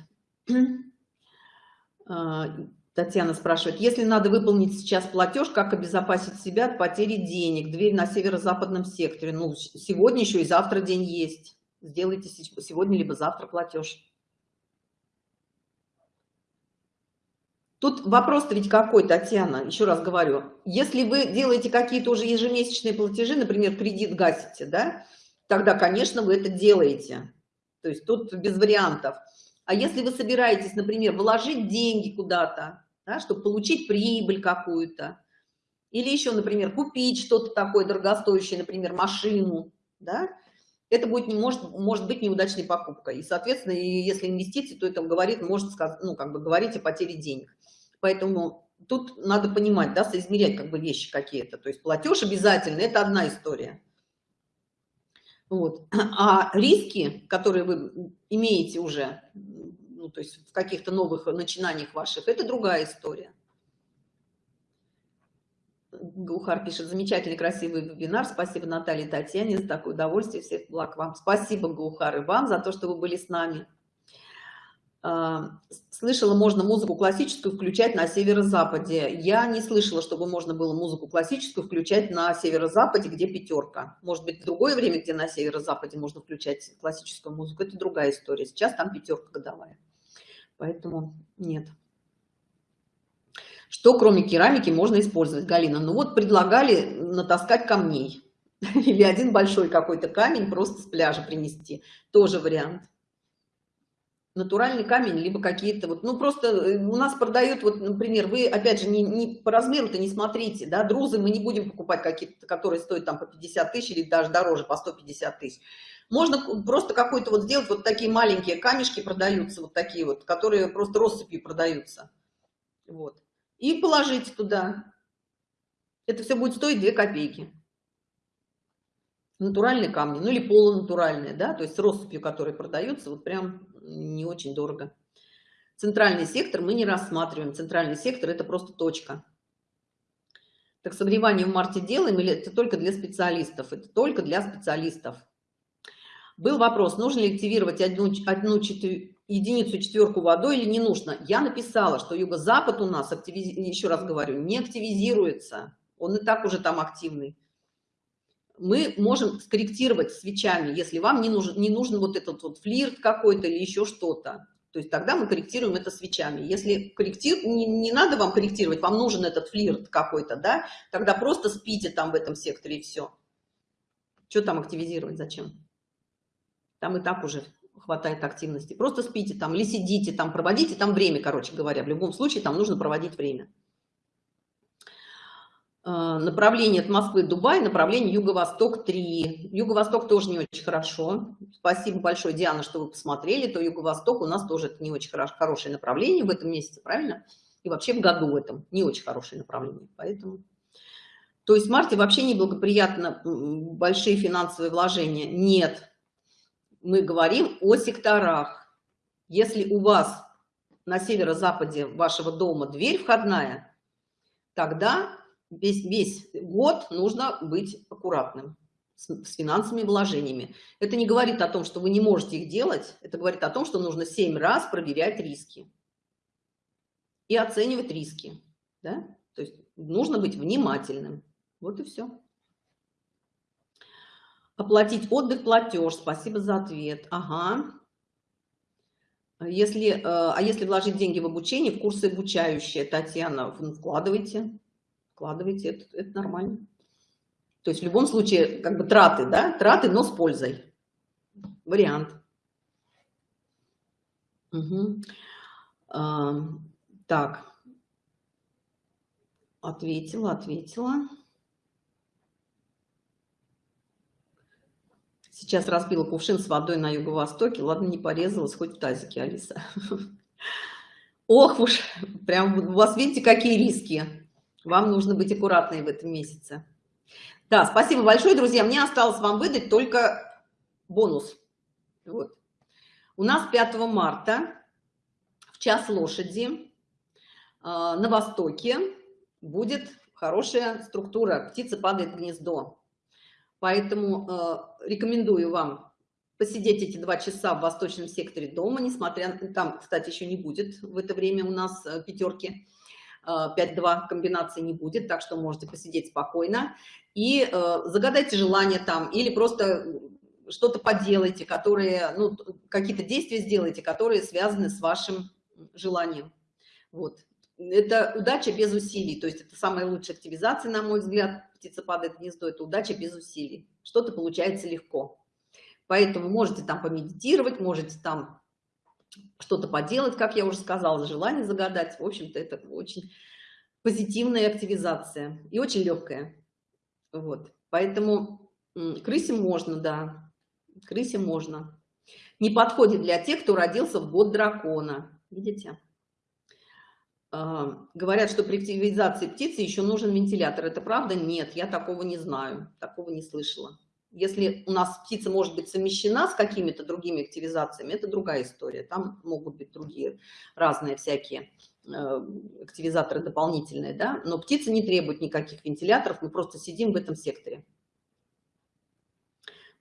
А, Татьяна спрашивает, если надо выполнить сейчас платеж, как обезопасить себя от потери денег? Дверь на северо-западном секторе. Ну, сегодня еще и завтра день есть. Сделайте сегодня либо завтра платеж. Тут вопрос-то ведь какой, Татьяна, еще раз говорю. Если вы делаете какие-то уже ежемесячные платежи, например, кредит гасите, да, тогда, конечно, вы это делаете. То есть тут без вариантов. А если вы собираетесь, например, вложить деньги куда-то, да, чтобы получить прибыль какую-то, или еще, например, купить что-то такое дорогостоящее, например, машину, да, это будет может может быть неудачной покупкой и соответственно если инвестиции то это говорит может сказать ну как бы говорить о потере денег Поэтому тут надо понимать, да, соизмерять как бы вещи какие-то. То есть платеж обязательно, это одна история. Вот. А риски, которые вы имеете уже, ну, то есть в каких-то новых начинаниях ваших, это другая история. Гухар пишет, замечательный, красивый вебинар. Спасибо Наталье Татьяне за такое удовольствие. Всех благ вам. Спасибо, Гухар, и вам за то, что вы были с нами. А, слышала, можно музыку классическую включать на северо-западе. Я не слышала, чтобы можно было музыку классическую включать на северо-западе, где пятерка. Может быть, в другое время, где на северо-западе можно включать классическую музыку. Это другая история. Сейчас там пятерка годовая. Поэтому нет. Что кроме керамики можно использовать, Галина? Ну вот предлагали натаскать камней. Или один большой какой-то камень просто с пляжа принести. Тоже вариант натуральный камень, либо какие-то вот, ну просто э, у нас продают, вот, например, вы опять же не, не по размеру-то не смотрите, да, друзы мы не будем покупать какие-то, которые стоят там по 50 тысяч или даже дороже, по 150 тысяч. Можно просто какой-то вот сделать, вот такие маленькие камешки продаются, вот такие вот, которые просто россыпью продаются. Вот. И положить туда. Это все будет стоить 2 копейки натуральные камни, ну или полунатуральные, да, то есть россыпью, которые продаются, вот прям не очень дорого. Центральный сектор мы не рассматриваем. Центральный сектор – это просто точка. Так согревание в марте делаем или это только для специалистов? Это только для специалистов. Был вопрос, нужно ли активировать одну, одну четвер... единицу четверку водой или не нужно. Я написала, что юго-запад у нас, активиз... еще раз говорю, не активизируется. Он и так уже там активный мы можем скорректировать свечами, если вам не нужен, не нужен вот этот вот флирт какой-то или еще что-то. То есть тогда мы корректируем это свечами. Если корректир, не, не надо вам корректировать, вам нужен этот флирт какой-то, да, тогда просто спите там в этом секторе и все. Что там активизировать, зачем? Там и так уже хватает активности. Просто спите там или сидите там, проводите там время, короче говоря. В любом случае там нужно проводить время. А, направление от Москвы Дубай, направление Юго-Восток 3. Юго-Восток тоже не очень хорошо. Спасибо большое, Диана, что вы посмотрели. То Юго-Восток у нас тоже это не очень хорош, хорошее направление в этом месяце, правильно? И вообще в году в этом не очень хорошее направление. Поэтому... То есть в марте вообще неблагоприятно большие финансовые вложения? Нет. Мы говорим о секторах. Если у вас на северо-западе вашего дома дверь входная, тогда весь, весь год нужно быть аккуратным с, с финансовыми вложениями. Это не говорит о том, что вы не можете их делать, это говорит о том, что нужно 7 раз проверять риски и оценивать риски. Да? То есть нужно быть внимательным. Вот и все. Оплатить отдых, платеж. Спасибо за ответ. Ага. Если, э, а если вложить деньги в обучение, в курсы обучающие, Татьяна, вкладывайте вкладывайте, это, это нормально. То есть в любом случае, как бы траты, да, траты, но с пользой. Вариант. Угу. А, так. Ответила, ответила. Сейчас разбила кувшин с водой на юго-востоке. Ладно, не порезалась, хоть в тазике, Алиса. Ох уж, прям у вас видите, какие риски. Вам нужно быть аккуратной в этом месяце. Да, спасибо большое, друзья. Мне осталось вам выдать только бонус. Вот. У нас 5 марта в час лошади э, на востоке будет хорошая структура. Птица падает в гнездо. Поэтому э, рекомендую вам посидеть эти два часа в восточном секторе дома, несмотря там, кстати, еще не будет в это время у нас э, пятерки 5-2 комбинации не будет, так что можете посидеть спокойно и э, загадайте желание там или просто что-то поделайте, которые, ну, какие-то действия сделайте, которые связаны с вашим желанием. Вот. Это удача без усилий, то есть это самая лучшая активизация, на мой взгляд, птица падает в гнездо, это удача без усилий. Что-то получается легко. Поэтому можете там помедитировать, можете там что-то поделать, как я уже сказала, желание загадать. В общем-то, это очень позитивная активизация и очень легкая. Вот. Поэтому крысе можно, да, крысе можно. Не подходит для тех, кто родился в год дракона. Видите? А, говорят, что при активизации птицы еще нужен вентилятор. Это правда? Нет, я такого не знаю, такого не слышала. Если у нас птица может быть совмещена с какими-то другими активизациями, это другая история. Там могут быть другие разные всякие э, активизаторы дополнительные, да. Но птица не требует никаких вентиляторов, мы просто сидим в этом секторе.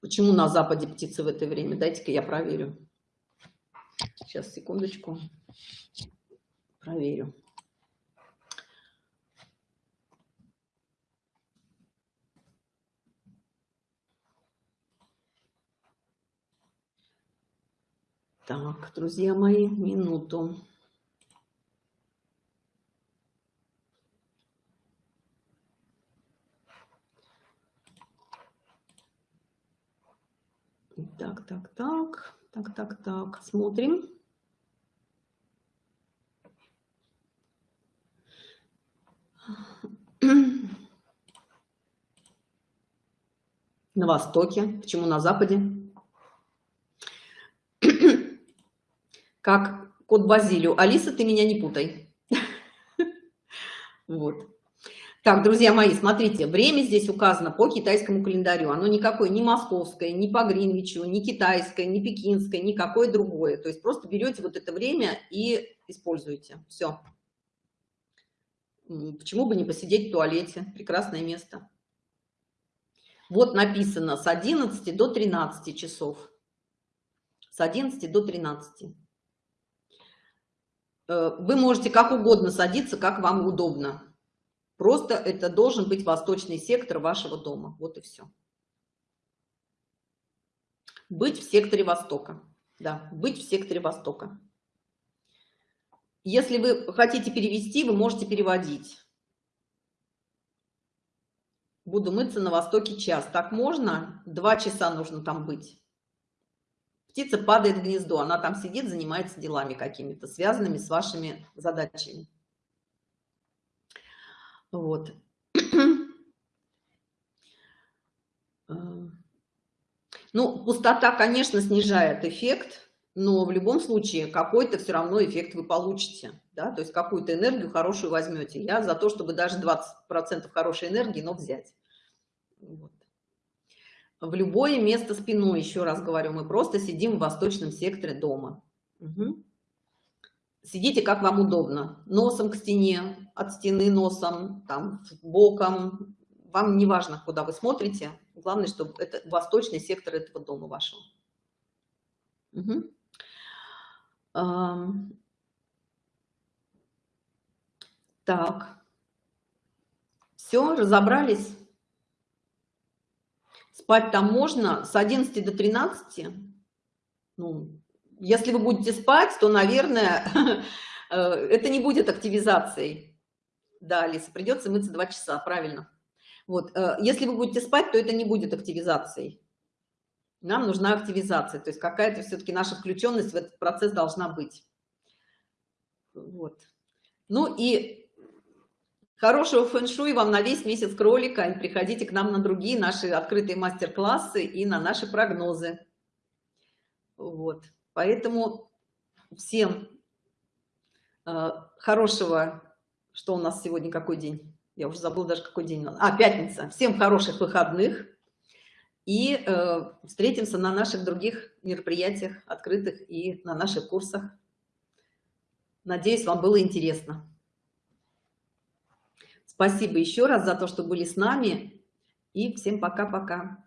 Почему на Западе птицы в это время? Дайте-ка я проверю. Сейчас, секундочку. Проверю. Так, друзья мои, минуту. Так, так, так, так, так, так, смотрим. На востоке, почему на западе? Как кот Базилию. Алиса, ты меня не путай. Вот. Так, друзья мои, смотрите, время здесь указано по китайскому календарю. Оно никакое, не московское, не по Гринвичу, не китайское, не пекинское, никакое другое. То есть просто берете вот это время и используете. Все. Почему бы не посидеть в туалете? Прекрасное место. Вот написано с 11 до 13 часов. С 11 до 13. Э, вы можете как угодно садиться, как вам удобно. Просто это должен быть восточный сектор вашего дома. Вот и все. Быть в секторе Востока. Да, быть в секторе Востока. Если вы хотите перевести, вы можете переводить. Буду мыться на востоке час. Так можно? Два часа нужно там быть. Птица падает в гнездо, она там сидит, занимается делами какими-то, связанными с вашими задачами. Вот. Э, ну, пустота, конечно, снижает эффект, но в любом случае какой-то все равно эффект вы получите, да, то есть какую-то энергию хорошую возьмете. Я за то, чтобы даже 20% хорошей энергии, но взять. Вот. В любое место спиной, еще раз говорю, мы просто сидим в восточном секторе дома. Угу. Сидите, как вам удобно. Носом к стене, от стены носом, там, боком. Вам не важно, куда вы смотрите. Главное, чтобы это восточный сектор этого дома вашего. Угу. Так. Все, разобрались? Спать там можно с 11 до 13. Ну, если вы будете спать, то, наверное, э, это не будет активизацией. Да, Алиса, придется мыться 2 часа, правильно. Вот, э, если вы будете спать, то это не будет активизацией. Нам нужна активизация, то есть какая-то все-таки наша включенность в этот процесс должна быть. Вот. Ну и хорошего фэн-шуй вам на весь месяц кролика. Приходите к нам на другие наши открытые мастер-классы и на наши прогнозы. Вот. Поэтому всем э, хорошего, что у нас сегодня, какой день? Я уже забыла даже, какой день. А, пятница. Всем хороших выходных. И э, встретимся на наших других мероприятиях, открытых и на наших курсах. Надеюсь, вам было интересно. Спасибо еще раз за то, что были с нами. И всем пока-пока.